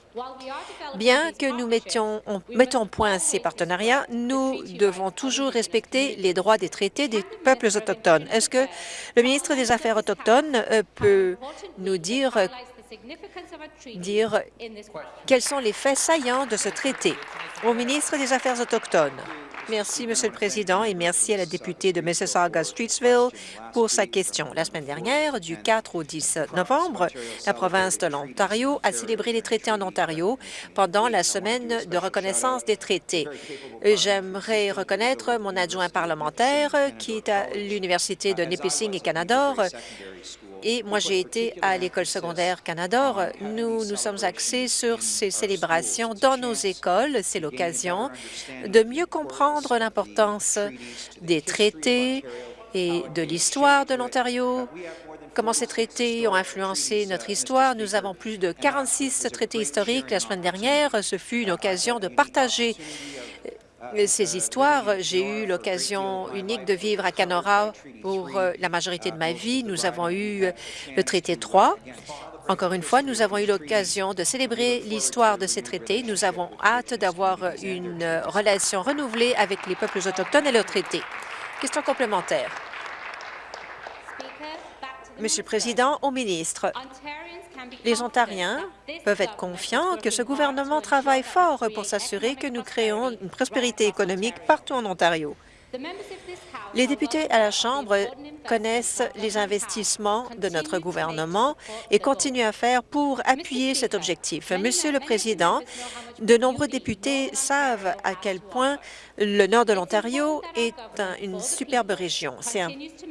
Bien que nous mettions, mettons point ces partenariats, nous devons toujours respecter les droits des traités des peuples autochtones. Est-ce que le ministre des Affaires autochtones euh, peut nous dire quels sont les faits saillants de ce traité au ministre des Affaires autochtones? Merci, Monsieur le Président, et merci à la députée de Mississauga-Streetsville pour sa question. La semaine dernière, du 4 au 10 novembre, la province de l'Ontario a célébré les traités en Ontario pendant la semaine de reconnaissance des traités. J'aimerais reconnaître mon adjoint parlementaire qui est à l'Université de Nipissing et Canadore et moi, j'ai été à l'école secondaire Canadore. Nous nous sommes axés sur ces célébrations dans nos écoles. C'est l'occasion de mieux comprendre l'importance des traités et de l'histoire de l'Ontario, comment ces traités ont influencé notre histoire? Nous avons plus de 46 traités historiques la semaine dernière. Ce fut une occasion de partager ces histoires. J'ai eu l'occasion unique de vivre à Canora pour euh, la majorité de ma vie. Nous avons eu euh, le traité 3. Encore une fois, nous avons eu l'occasion de célébrer l'histoire de ces traités. Nous avons hâte d'avoir une relation renouvelée avec les peuples autochtones et leurs traités. Question complémentaire. Monsieur le Président, au ministre, les Ontariens peuvent être confiants que ce gouvernement travaille fort pour s'assurer que nous créons une prospérité économique partout en Ontario. Les députés à la Chambre connaissent les investissements de notre gouvernement et continuent à faire pour appuyer cet objectif. Monsieur le Président, de nombreux députés savent à quel point le nord de l'Ontario est une superbe région.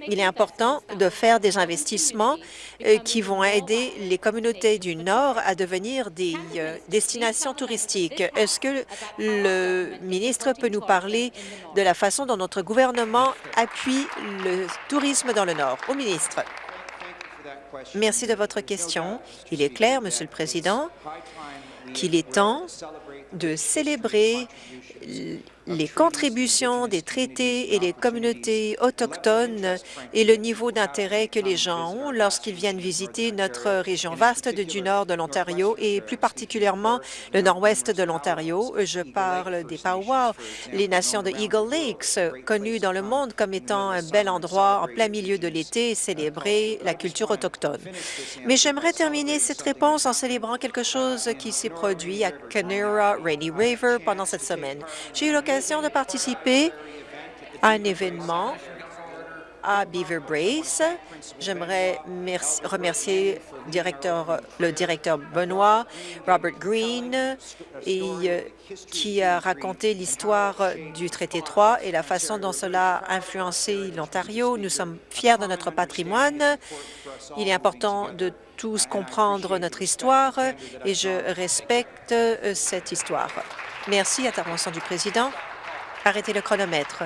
il est important de faire des investissements euh, qui vont aider les communautés du Nord à devenir des euh, destinations touristiques. Est-ce que le ministre peut nous parler de la façon dont notre gouvernement appuie le tourisme dans le Nord? Au ministre. Merci de votre question. Il est clair, Monsieur le Président, qu'il est temps de célébrer les contributions des traités et les communautés autochtones et le niveau d'intérêt que les gens ont lorsqu'ils viennent visiter notre région vaste du nord de l'Ontario et plus particulièrement le nord-ouest de l'Ontario. Je parle des Powwow, les nations de Eagle Lakes, connues dans le monde comme étant un bel endroit en plein milieu de l'été célébrer la culture autochtone. Mais j'aimerais terminer cette réponse en célébrant quelque chose qui s'est produit à Canera Rainy River pendant cette semaine. J'ai eu de participer à un événement à Beaver Brace. J'aimerais remercier le directeur Benoît, Robert Green, euh, qui a raconté l'histoire du traité 3 et la façon dont cela a influencé l'Ontario. Nous sommes fiers de notre patrimoine. Il est important de tous comprendre notre histoire et je respecte euh, cette histoire. Merci. Intervention du président. Arrêtez le chronomètre.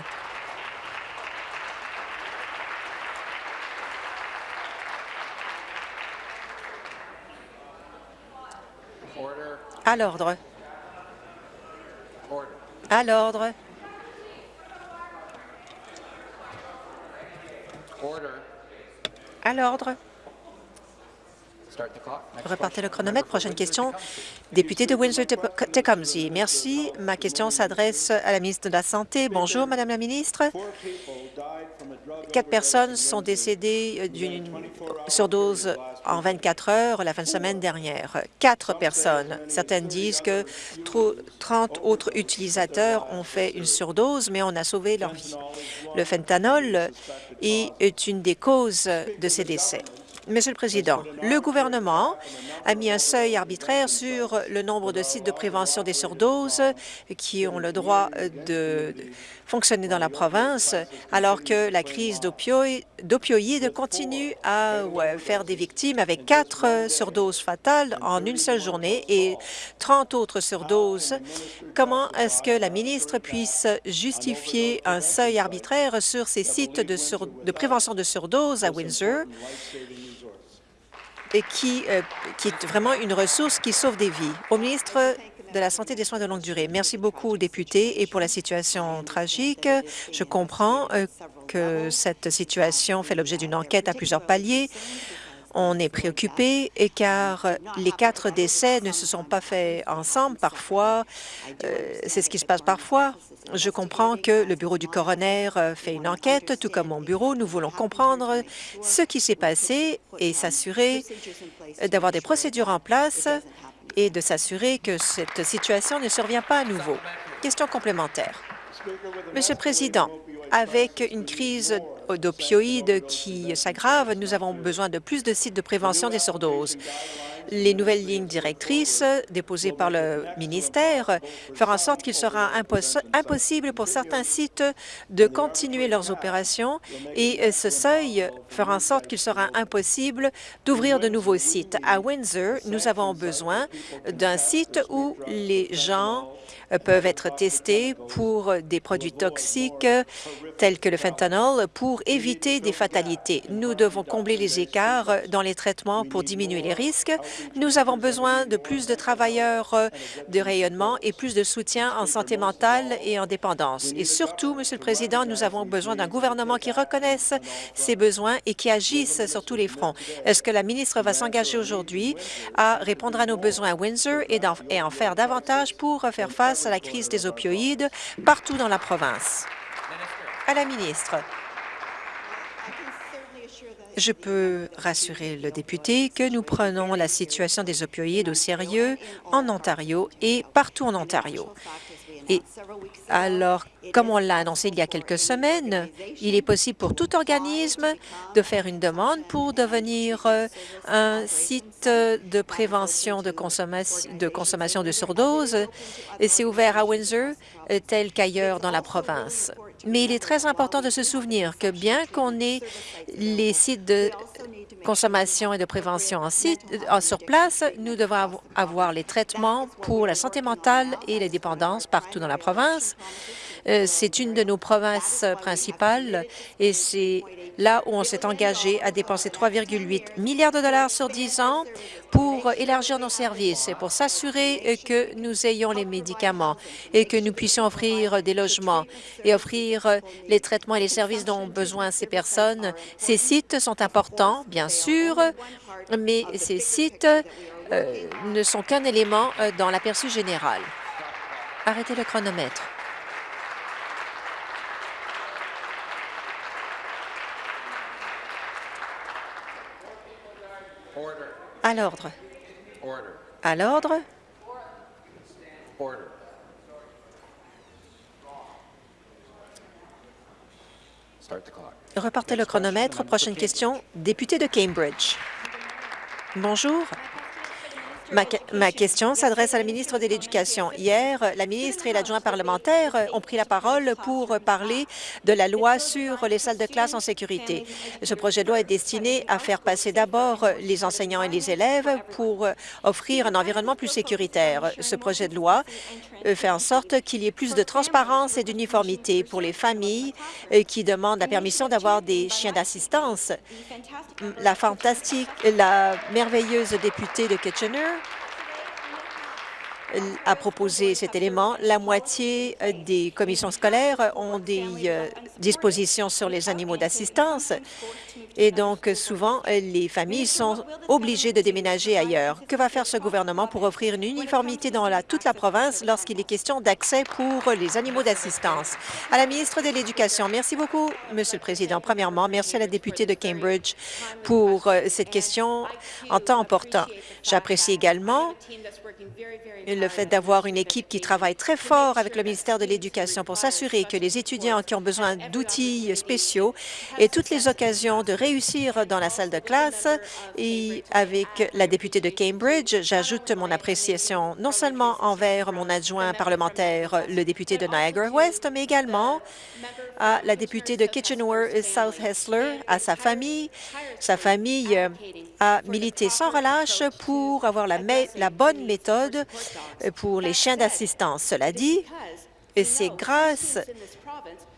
À l'ordre. À l'ordre. À l'ordre. Repartez le chronomètre. Prochaine question. Député de Windsor-Tecumseh. Merci. Ma question s'adresse à la ministre de la Santé. Bonjour, Madame la ministre. Quatre personnes sont décédées euh, d'une surdose en 24 heures la fin de semaine dernière. Quatre personnes. Certaines disent que 30 autres utilisateurs ont fait une surdose, mais on a sauvé leur vie. Le fentanyl est une des causes de ces décès. Monsieur le Président, le gouvernement a mis un seuil arbitraire sur le nombre de sites de prévention des surdoses qui ont le droit de fonctionner dans la province, alors que la crise d'opioïdes continue à faire des victimes avec quatre surdoses fatales en une seule journée et 30 autres surdoses. Comment est-ce que la ministre puisse justifier un seuil arbitraire sur ces sites de, de prévention de surdose à Windsor? Qui, qui est vraiment une ressource qui sauve des vies. Au ministre de la Santé et des soins de longue durée. Merci beaucoup, député, et pour la situation tragique. Je comprends que cette situation fait l'objet d'une enquête à plusieurs paliers. On est préoccupé car les quatre décès ne se sont pas faits ensemble. Parfois, euh, c'est ce qui se passe parfois. Je comprends que le bureau du coroner euh, fait une enquête, tout comme mon bureau. Nous voulons comprendre ce qui s'est passé et s'assurer d'avoir des procédures en place et de s'assurer que cette situation ne survient pas à nouveau. Question complémentaire. Monsieur le Président, avec une crise d'opioïdes qui s'aggrave, nous avons besoin de plus de sites de prévention des surdoses. Les nouvelles lignes directrices déposées par le ministère feront en sorte qu'il sera impossible pour certains sites de continuer leurs opérations et ce seuil fera en sorte qu'il sera impossible d'ouvrir de nouveaux sites. À Windsor, nous avons besoin d'un site où les gens peuvent être testés pour des produits toxiques tels que le fentanyl pour éviter des fatalités. Nous devons combler les écarts dans les traitements pour diminuer les risques. Nous avons besoin de plus de travailleurs de rayonnement et plus de soutien en santé mentale et en dépendance. Et surtout, Monsieur le Président, nous avons besoin d'un gouvernement qui reconnaisse ces besoins et qui agisse sur tous les fronts. Est-ce que la ministre va s'engager aujourd'hui à répondre à nos besoins à Windsor et en faire davantage pour faire face à la crise des opioïdes partout dans la province? À la ministre, je peux rassurer le député que nous prenons la situation des opioïdes au sérieux en Ontario et partout en Ontario. Et alors, comme on l'a annoncé il y a quelques semaines, il est possible pour tout organisme de faire une demande pour devenir euh, un site de prévention de consommation de, consommation de surdose. C'est ouvert à Windsor, euh, tel qu'ailleurs dans la province. Mais il est très important de se souvenir que bien qu'on ait les sites de consommation et de prévention en sur place, nous devons avoir les traitements pour la santé mentale et les dépendances partout dans la province. Euh, c'est une de nos provinces principales et c'est là où on s'est engagé à dépenser 3,8 milliards de dollars sur 10 ans pour élargir nos services et pour s'assurer que nous ayons les médicaments et que nous puissions offrir des logements et offrir les traitements et les services dont ont besoin ces personnes. Ces sites sont importants, bien sûr, mais ces sites euh, ne sont qu'un élément euh, dans l'aperçu général. Arrêtez le chronomètre. À l'ordre. À l'ordre. Repartez le chronomètre. Prochaine question. Député de Cambridge. Bonjour. Ma, question s'adresse à la ministre de l'Éducation. Hier, la ministre et l'adjoint parlementaire ont pris la parole pour parler de la loi sur les salles de classe en sécurité. Ce projet de loi est destiné à faire passer d'abord les enseignants et les élèves pour offrir un environnement plus sécuritaire. Ce projet de loi fait en sorte qu'il y ait plus de transparence et d'uniformité pour les familles qui demandent la permission d'avoir des chiens d'assistance. La fantastique, la merveilleuse députée de Kitchener a proposé cet élément. La moitié euh, des commissions scolaires ont des euh, dispositions sur les animaux d'assistance et donc souvent euh, les familles sont obligées de déménager ailleurs. Que va faire ce gouvernement pour offrir une uniformité dans toute la province lorsqu'il est question d'accès pour les animaux d'assistance? À la ministre de l'Éducation, merci beaucoup, Monsieur le Président. Premièrement, merci à la députée de Cambridge pour cette question en temps important. J'apprécie également le fait d'avoir une équipe qui travaille très fort avec le ministère de l'Éducation pour s'assurer que les étudiants qui ont besoin d'outils spéciaux aient toutes les occasions de réussir dans la salle de classe. Et avec la députée de Cambridge, j'ajoute mon appréciation non seulement envers mon adjoint parlementaire, le député de Niagara-Ouest, mais également à la députée de Kitchener-South Hessler, à sa famille. Sa famille a milité sans relâche pour avoir la bonne méthode pour les chiens d'assistance. Cela dit, c'est grâce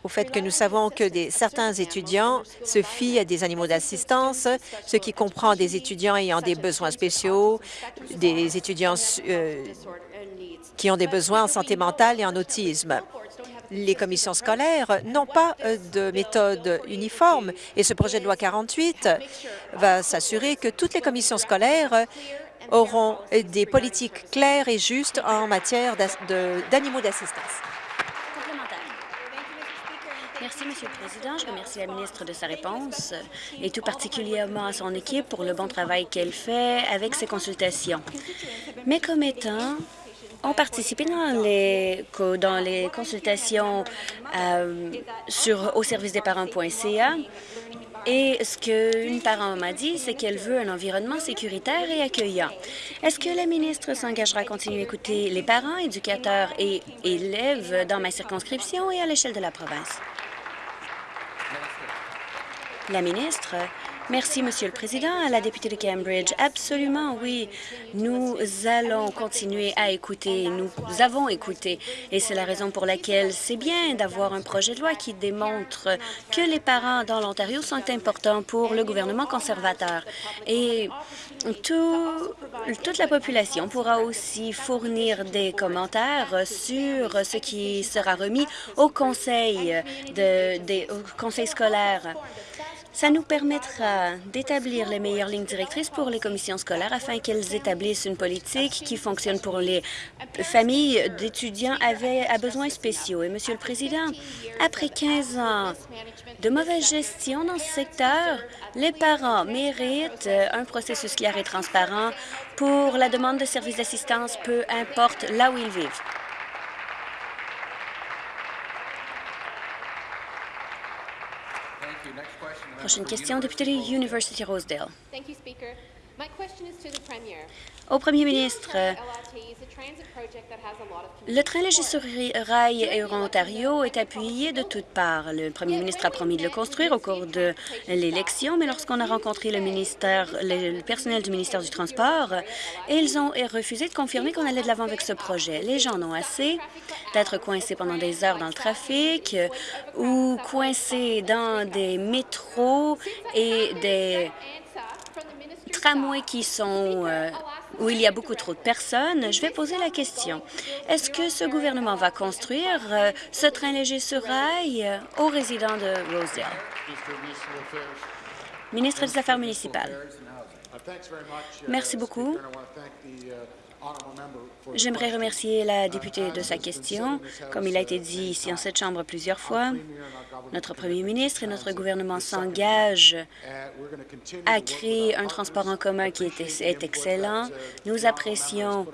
au fait que nous savons que certains étudiants se fient à des animaux d'assistance, ce qui comprend des étudiants ayant des besoins spéciaux, des étudiants euh, qui ont des besoins en santé mentale et en autisme. Les commissions scolaires n'ont pas euh, de méthode uniforme et ce projet de loi 48 va s'assurer que toutes les commissions scolaires auront des politiques claires et justes en matière d'animaux d'assistance. Merci, Monsieur le Président. Je remercie la ministre de sa réponse et tout particulièrement à son équipe pour le bon travail qu'elle fait avec ses consultations. Mes commettants ont participé dans les, dans les consultations euh, sur au service des parents.ca et ce qu'une parent m'a dit, c'est qu'elle veut un environnement sécuritaire et accueillant. Est-ce que la ministre s'engagera à continuer à écouter les parents, éducateurs et élèves dans ma circonscription et à l'échelle de la province? La ministre Merci, Monsieur le Président. La députée de Cambridge, absolument, oui. Nous allons continuer à écouter. Nous avons écouté. Et c'est la raison pour laquelle c'est bien d'avoir un projet de loi qui démontre que les parents dans l'Ontario sont importants pour le gouvernement conservateur. Et tout, toute la population pourra aussi fournir des commentaires sur ce qui sera remis au conseil, de, des, au conseil scolaire. Ça nous permettra d'établir les meilleures lignes directrices pour les commissions scolaires afin qu'elles établissent une politique qui fonctionne pour les familles d'étudiants à besoins spéciaux. Et, Monsieur le Président, après 15 ans de mauvaise gestion dans ce secteur, les parents méritent un processus clair et transparent pour la demande de services d'assistance, peu importe là où ils vivent. Prochaine question, député de University Rosedale. Au premier ministre, le train léger sur rail Euro-Ontario est appuyé de toutes parts. Le premier ministre a promis de le construire au cours de l'élection, mais lorsqu'on a rencontré le, ministère, le personnel du ministère du Transport, ils ont refusé de confirmer qu'on allait de l'avant avec ce projet. Les gens en ont assez d'être coincés pendant des heures dans le trafic ou coincés dans des métros et des tramways qui sont euh, où il y a beaucoup trop de personnes, je vais poser la question. Est-ce que ce gouvernement va construire euh, ce train léger sur rail euh, aux résidents de Rosedale? Ministre des Affaires municipales. Merci beaucoup. J'aimerais remercier la députée de sa question. Comme il a été dit ici en cette Chambre plusieurs fois, notre premier ministre et notre gouvernement s'engagent à créer un transport en commun qui est, excellent. Nous apprécions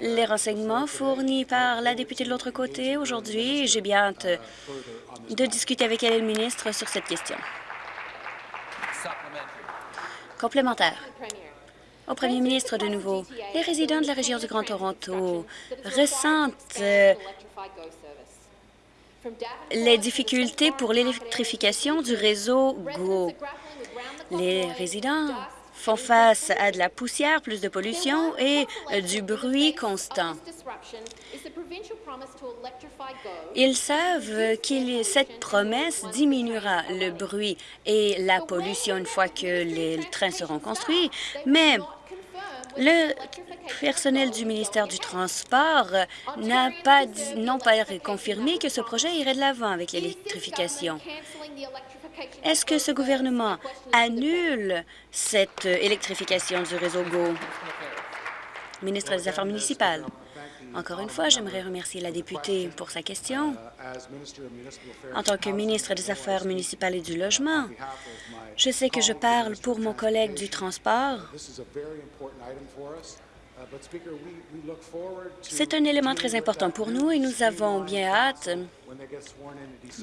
les renseignements fournis par la députée de l'autre côté aujourd'hui. J'ai bien hâte de discuter avec elle et le ministre sur cette question. Complémentaire au premier ministre de nouveau. Les résidents de la région du Grand Toronto ressentent euh, les difficultés pour l'électrification du réseau GO. Les résidents font face à de la poussière, plus de pollution et euh, du bruit constant. Ils savent que cette promesse diminuera le bruit et la pollution une fois que les trains seront construits, mais le personnel du ministère du Transport n'a pas, pas confirmé que ce projet irait de l'avant avec l'électrification. Est-ce que ce gouvernement annule cette électrification du réseau GO? Ministre des Affaires municipales. Encore une fois, j'aimerais remercier la députée pour sa question. En tant que ministre des Affaires municipales et du Logement, je sais que je parle pour mon collègue du transport. C'est un élément très important pour nous et nous avons bien hâte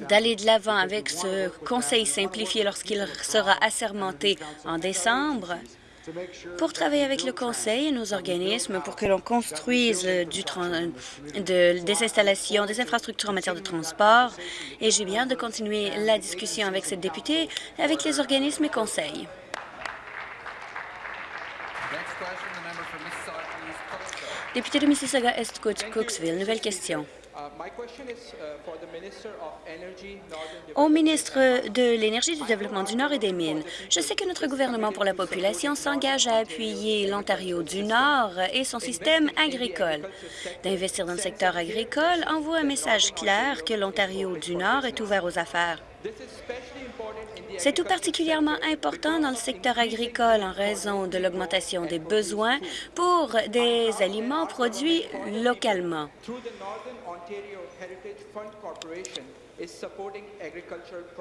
d'aller de l'avant avec ce conseil simplifié lorsqu'il sera assermenté en décembre pour travailler avec le Conseil et nos organismes pour que l'on construise de, des installations, des infrastructures en matière de transport. Et j'ai bien de continuer la discussion avec cette députée, avec les organismes et conseils. Député de Mississauga-Est-Cooksville, nouvelle question. Au ministre de l'Énergie, du Développement du Nord et des Mines, je sais que notre gouvernement pour la population s'engage à appuyer l'Ontario du Nord et son système agricole. D'investir dans le secteur agricole envoie un message clair que l'Ontario du Nord est ouvert aux affaires. C'est tout particulièrement important dans le secteur agricole en raison de l'augmentation des besoins pour des aliments produits localement.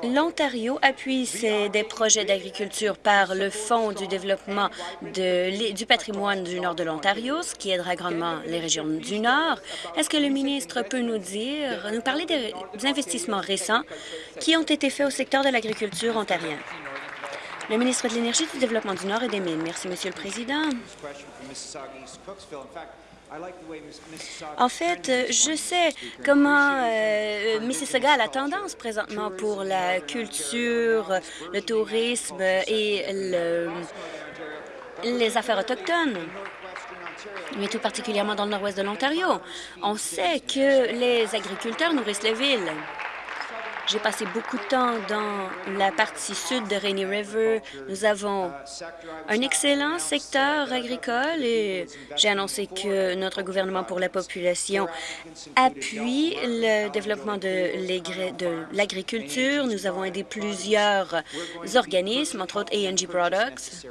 L'Ontario appuie des projets d'agriculture par le Fonds du développement du patrimoine du nord de l'Ontario, ce qui aidera grandement les régions du Nord. Est-ce que le ministre peut nous dire, nous parler des, investissements récents qui ont été faits au secteur de l'agriculture ontarien? Le ministre de l'Énergie, du Développement du Nord et des Mines. Merci, Monsieur le Président. En fait, je sais comment euh, Mississauga a la tendance présentement pour la culture, le tourisme et les affaires autochtones mais tout particulièrement dans le nord-ouest de l'Ontario. On sait que les agriculteurs nourrissent les villes. J'ai passé beaucoup de temps dans la partie sud de Rainy River. Nous avons un excellent secteur agricole et j'ai annoncé que notre gouvernement pour la population appuie le développement de l'agriculture. Nous avons aidé plusieurs organismes, entre autres A&G Products,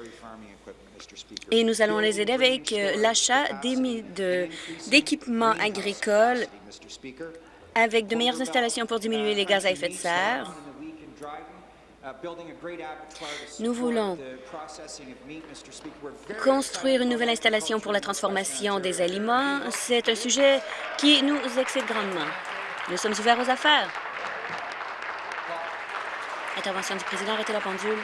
et nous allons les aider avec l'achat d'équipements agricoles avec de meilleures installations pour diminuer les gaz à effet de serre. Nous voulons construire une nouvelle installation pour la transformation des aliments. C'est un sujet qui nous excite grandement. Nous sommes ouverts aux affaires. Intervention du président, arrêtez la pendule.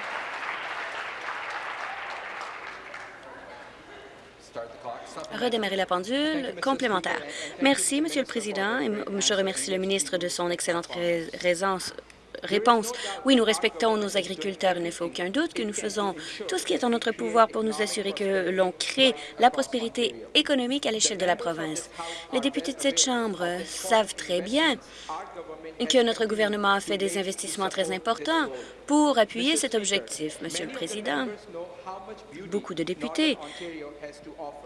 Redémarrer la pendule. Complémentaire. Merci, Monsieur le Président, je remercie le ministre de son excellente réponse. Oui, nous respectons nos agriculteurs. Il ne fait aucun doute que nous faisons tout ce qui est en notre pouvoir pour nous assurer que l'on crée la prospérité économique à l'échelle de la province. Les députés de cette Chambre savent très bien que notre gouvernement a fait des investissements très importants pour appuyer cet objectif. Monsieur le Président, beaucoup de députés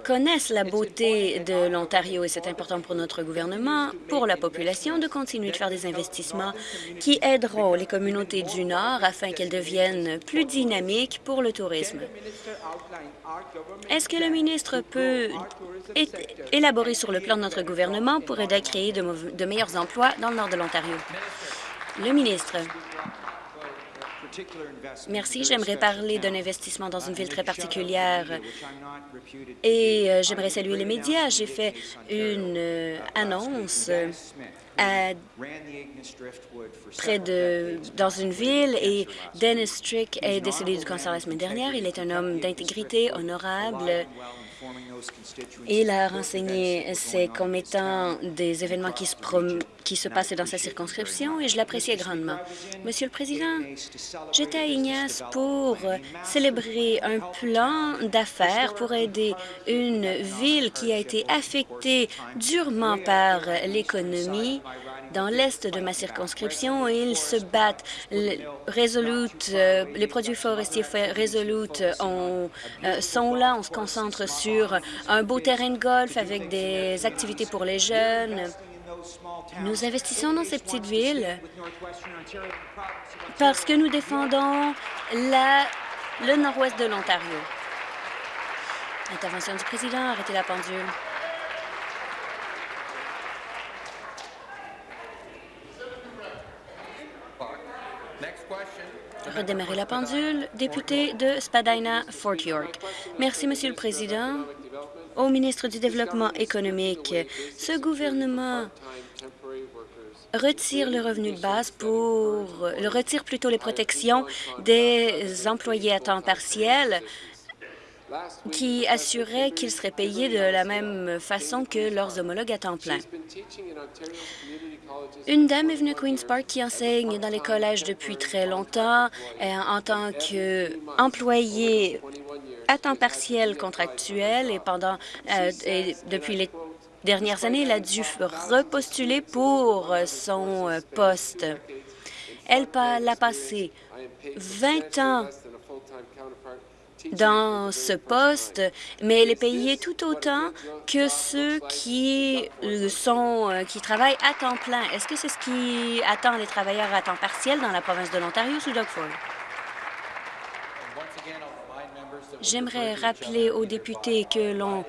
connaissent la beauté de l'Ontario et c'est important pour notre gouvernement, pour la population, de continuer de faire des investissements qui aideront les communautés du Nord afin qu'elles deviennent plus dynamiques pour le tourisme. Est-ce que le ministre peut élaborer sur le plan de notre gouvernement pour aider à créer de, meilleurs emplois dans le nord de l'Ontario? Le ministre. Merci. J'aimerais parler d'un investissement dans une ville très particulière et euh, j'aimerais saluer les médias. J'ai fait une euh, près de, dans une ville et Dennis Strick est décédé du cancer la semaine dernière. Il est un homme d'intégrité, honorable. Il a renseigné ces comme étant des événements qui se, qui se passaient dans sa circonscription et je l'appréciais grandement. Monsieur le Président, j'étais à Ignace pour célébrer un plan d'affaires pour aider une ville qui a été affectée durement par l'économie dans l'est de ma circonscription et ils se battent. Euh, les produits forestiers Resolute euh, sont là. On se concentre sur un beau terrain de golf avec des activités pour les jeunes. Nous investissons dans ces petites villes parce que nous défendons la, le nord-ouest de l'Ontario. Intervention du président, arrêtez la pendule. Redémarrer la pendule. Député de Spadina-Fort York. Merci, Monsieur le Président. Au ministre du Développement économique, ce gouvernement retire le revenu de base pour... le retire plutôt les protections des employés à temps partiel qui assurait qu'ils seraient payés de la même façon que leurs homologues à temps plein. Une dame est venue à Queen's Park qui enseigne dans les collèges depuis très longtemps en tant qu'employée à temps partiel contractuel et pendant euh, et depuis les dernières années, elle a dû repostuler pour son poste. Elle l'a passé 20 ans dans ce poste, mais elle est payée tout autant que ceux qui sont euh, qui travaillent à temps plein. Est-ce que c'est ce qui attend les travailleurs à temps partiel dans la province de l'Ontario sous Doug Ford? J'aimerais rappeler aux députés que l'on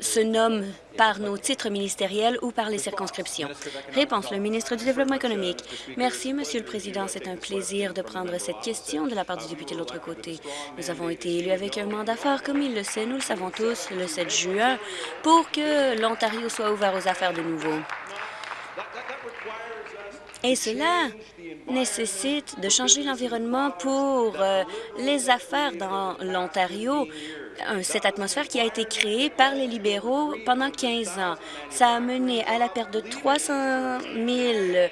se nomme par nos titres ministériels ou par les circonscriptions. Réponse, le ministre du Développement économique. Merci, Monsieur le Président. C'est un plaisir de prendre cette question de la part du député de l'autre côté. Nous avons été élus avec un mandat fort, comme il le sait, nous le savons tous, le 7 juin, pour que l'Ontario soit ouvert aux affaires de nouveau. Et cela nécessite de changer l'environnement pour euh, les affaires dans l'Ontario cette atmosphère qui a été créée par les libéraux pendant 15 ans. Ça a mené à la perte de 300 000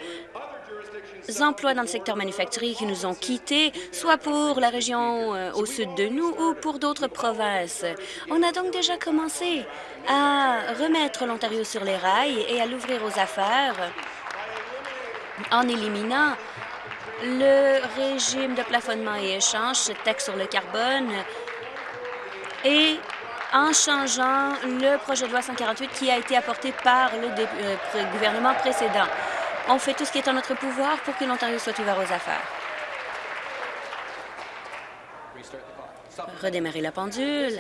emplois dans le secteur manufacturier qui nous ont quittés, soit pour la région euh, au sud de nous ou pour d'autres provinces. On a donc déjà commencé à remettre l'Ontario sur les rails et à l'ouvrir aux affaires en éliminant le régime de plafonnement et échange, ce taxe sur le carbone et en changeant le projet de loi 148 qui a été apporté par le euh, gouvernement précédent. On fait tout ce qui est en notre pouvoir pour que l'Ontario soit ouvert aux affaires. Redémarrer la pendule.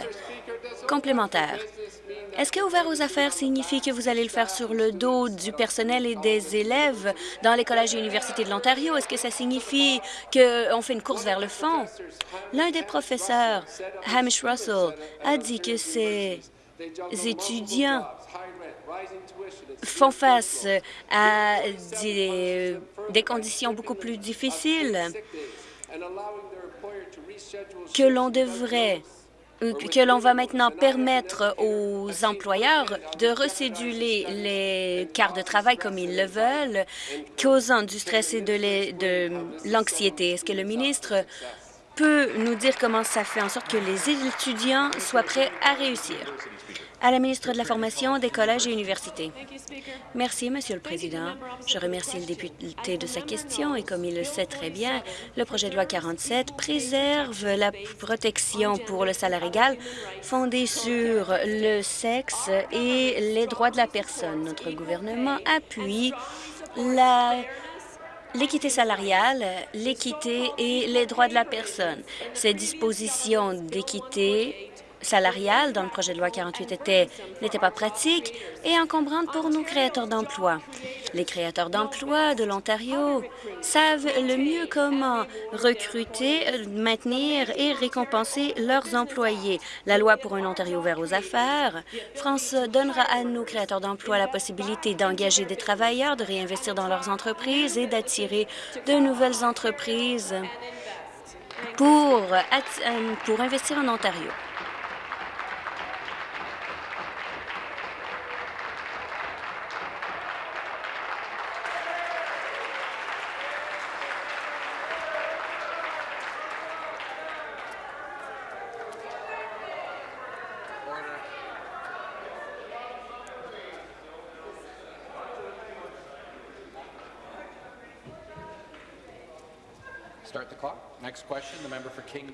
Complémentaire. Est-ce que ouvert aux affaires signifie que vous allez le faire sur le dos du personnel et des élèves dans les collèges et universités de l'Ontario? Est-ce que ça signifie qu'on fait une course vers le fond? L'un des professeurs, Hamish Russell, a dit que ces étudiants font face à des conditions beaucoup plus difficiles que l'on devrait euh, que l'on va maintenant permettre aux employeurs de recéduler les quarts de travail comme ils le veulent, causant du stress et de l'anxiété. Est-ce que le ministre peut nous dire comment ça fait en sorte que les étudiants soient prêts à réussir? À la ministre de la Formation des collèges et universités. Merci, Monsieur le Président. Je remercie le député de sa question et comme il le sait très bien, le projet de loi 47 préserve la protection pour le salaire égal fondée sur le sexe et les droits de la personne. Notre gouvernement appuie l'équité salariale, l'équité et les droits de la personne. Ces dispositions d'équité salariale dans le projet de loi 48 n'était pas pratique et encombrante pour nos créateurs d'emplois. Les créateurs d'emplois de l'Ontario savent le mieux comment recruter, maintenir et récompenser leurs employés. La loi pour un Ontario ouvert aux affaires, France donnera à nos créateurs d'emplois la possibilité d'engager des travailleurs, de réinvestir dans leurs entreprises et d'attirer de nouvelles entreprises pour, pour investir en Ontario.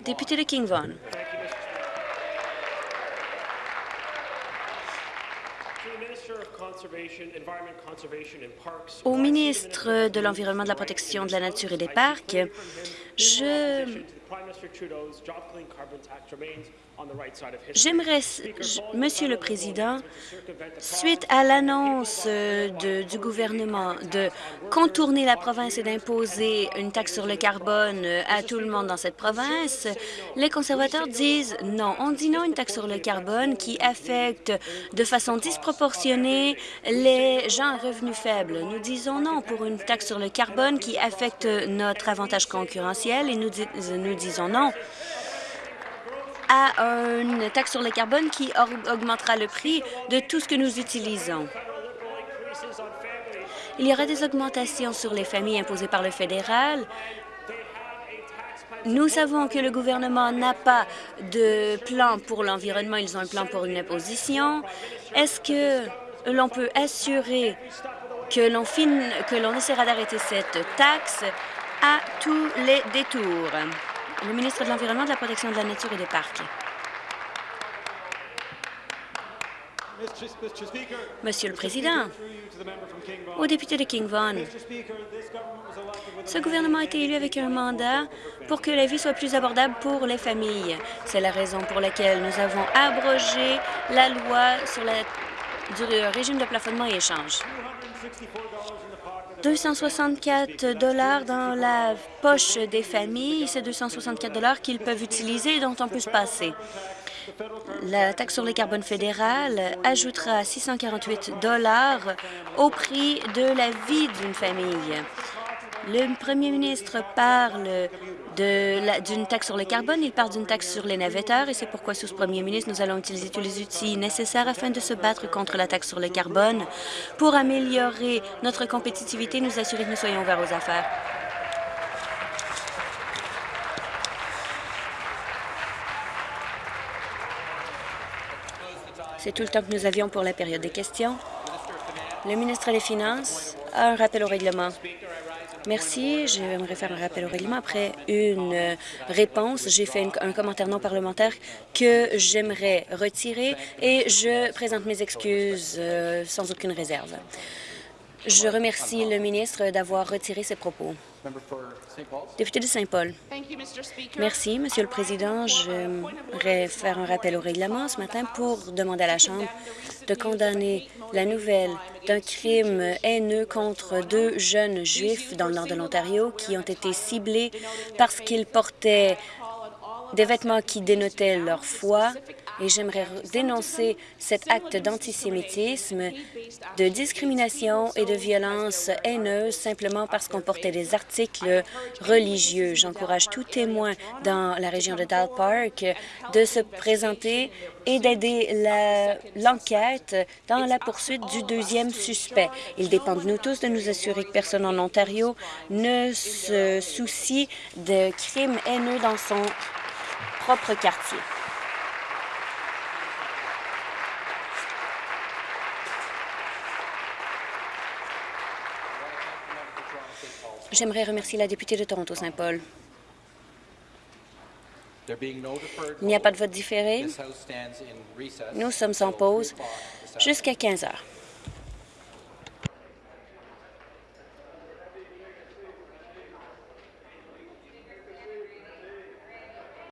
Député de King Vaughan. Au ministre de l'Environnement, de la Protection de la Nature et des Parcs, je J'aimerais, Monsieur le Président, suite à l'annonce du gouvernement de contourner la province et d'imposer une taxe sur le carbone à tout le monde dans cette province, les conservateurs disent non. On dit non à une taxe sur le carbone qui affecte de façon disproportionnée les gens à revenus faibles. Nous disons non pour une taxe sur le carbone qui affecte notre avantage concurrentiel et nous, nous disons non à une taxe sur le carbone qui augmentera le prix de tout ce que nous utilisons. Il y aura des augmentations sur les familles imposées par le fédéral. Nous savons que le gouvernement n'a pas de plan pour l'environnement, ils ont un plan pour une imposition. Est-ce que l'on peut assurer que l'on que l'on essaiera d'arrêter cette taxe à tous les détours? Le ministre de l'Environnement, de la Protection de la Nature et des Parcs. Monsieur le Président, au député de King Vaughan, ce gouvernement a été élu avec un mandat pour que la vie soit plus abordable pour les familles. C'est la raison pour laquelle nous avons abrogé la loi sur la, du régime de plafonnement et échange. 264 dollars dans la poche des familles, c'est 264 dollars qu'ils peuvent utiliser et dont on peut se passer. La taxe sur les carbones fédérale ajoutera 648 dollars au prix de la vie d'une famille. Le premier ministre parle d'une taxe sur le carbone, il parle d'une taxe sur les navetteurs et c'est pourquoi, sous ce premier ministre, nous allons utiliser tous les outils nécessaires afin de se battre contre la taxe sur le carbone pour améliorer notre compétitivité et nous assurer que nous soyons ouverts aux affaires. C'est tout le temps que nous avions pour la période des questions. Le ministre des Finances a un rappel au règlement. Merci. J'aimerais faire un rappel au règlement. Après une réponse, j'ai fait un commentaire non parlementaire que j'aimerais retirer et je présente mes excuses euh, sans aucune réserve. Je remercie le ministre d'avoir retiré ses propos. Député de Saint-Paul. Merci, Monsieur le Président. J'aimerais faire un rappel au règlement ce matin pour demander à la Chambre de condamner la nouvelle d'un crime haineux contre deux jeunes juifs dans le nord de l'Ontario qui ont été ciblés parce qu'ils portaient des vêtements qui dénotaient leur foi et j'aimerais dénoncer cet acte d'antisémitisme, de discrimination et de violence haineuse simplement parce qu'on portait des articles religieux. J'encourage tout témoin dans la région de Dal Park de se présenter et d'aider l'enquête dans la poursuite du deuxième suspect. Il dépend de nous tous de nous assurer que personne en Ontario ne se soucie de crimes haineux dans son propre quartier. J'aimerais remercier la députée de Toronto-Saint-Paul. Il n'y a pas de vote différé. Nous sommes en pause jusqu'à 15 heures.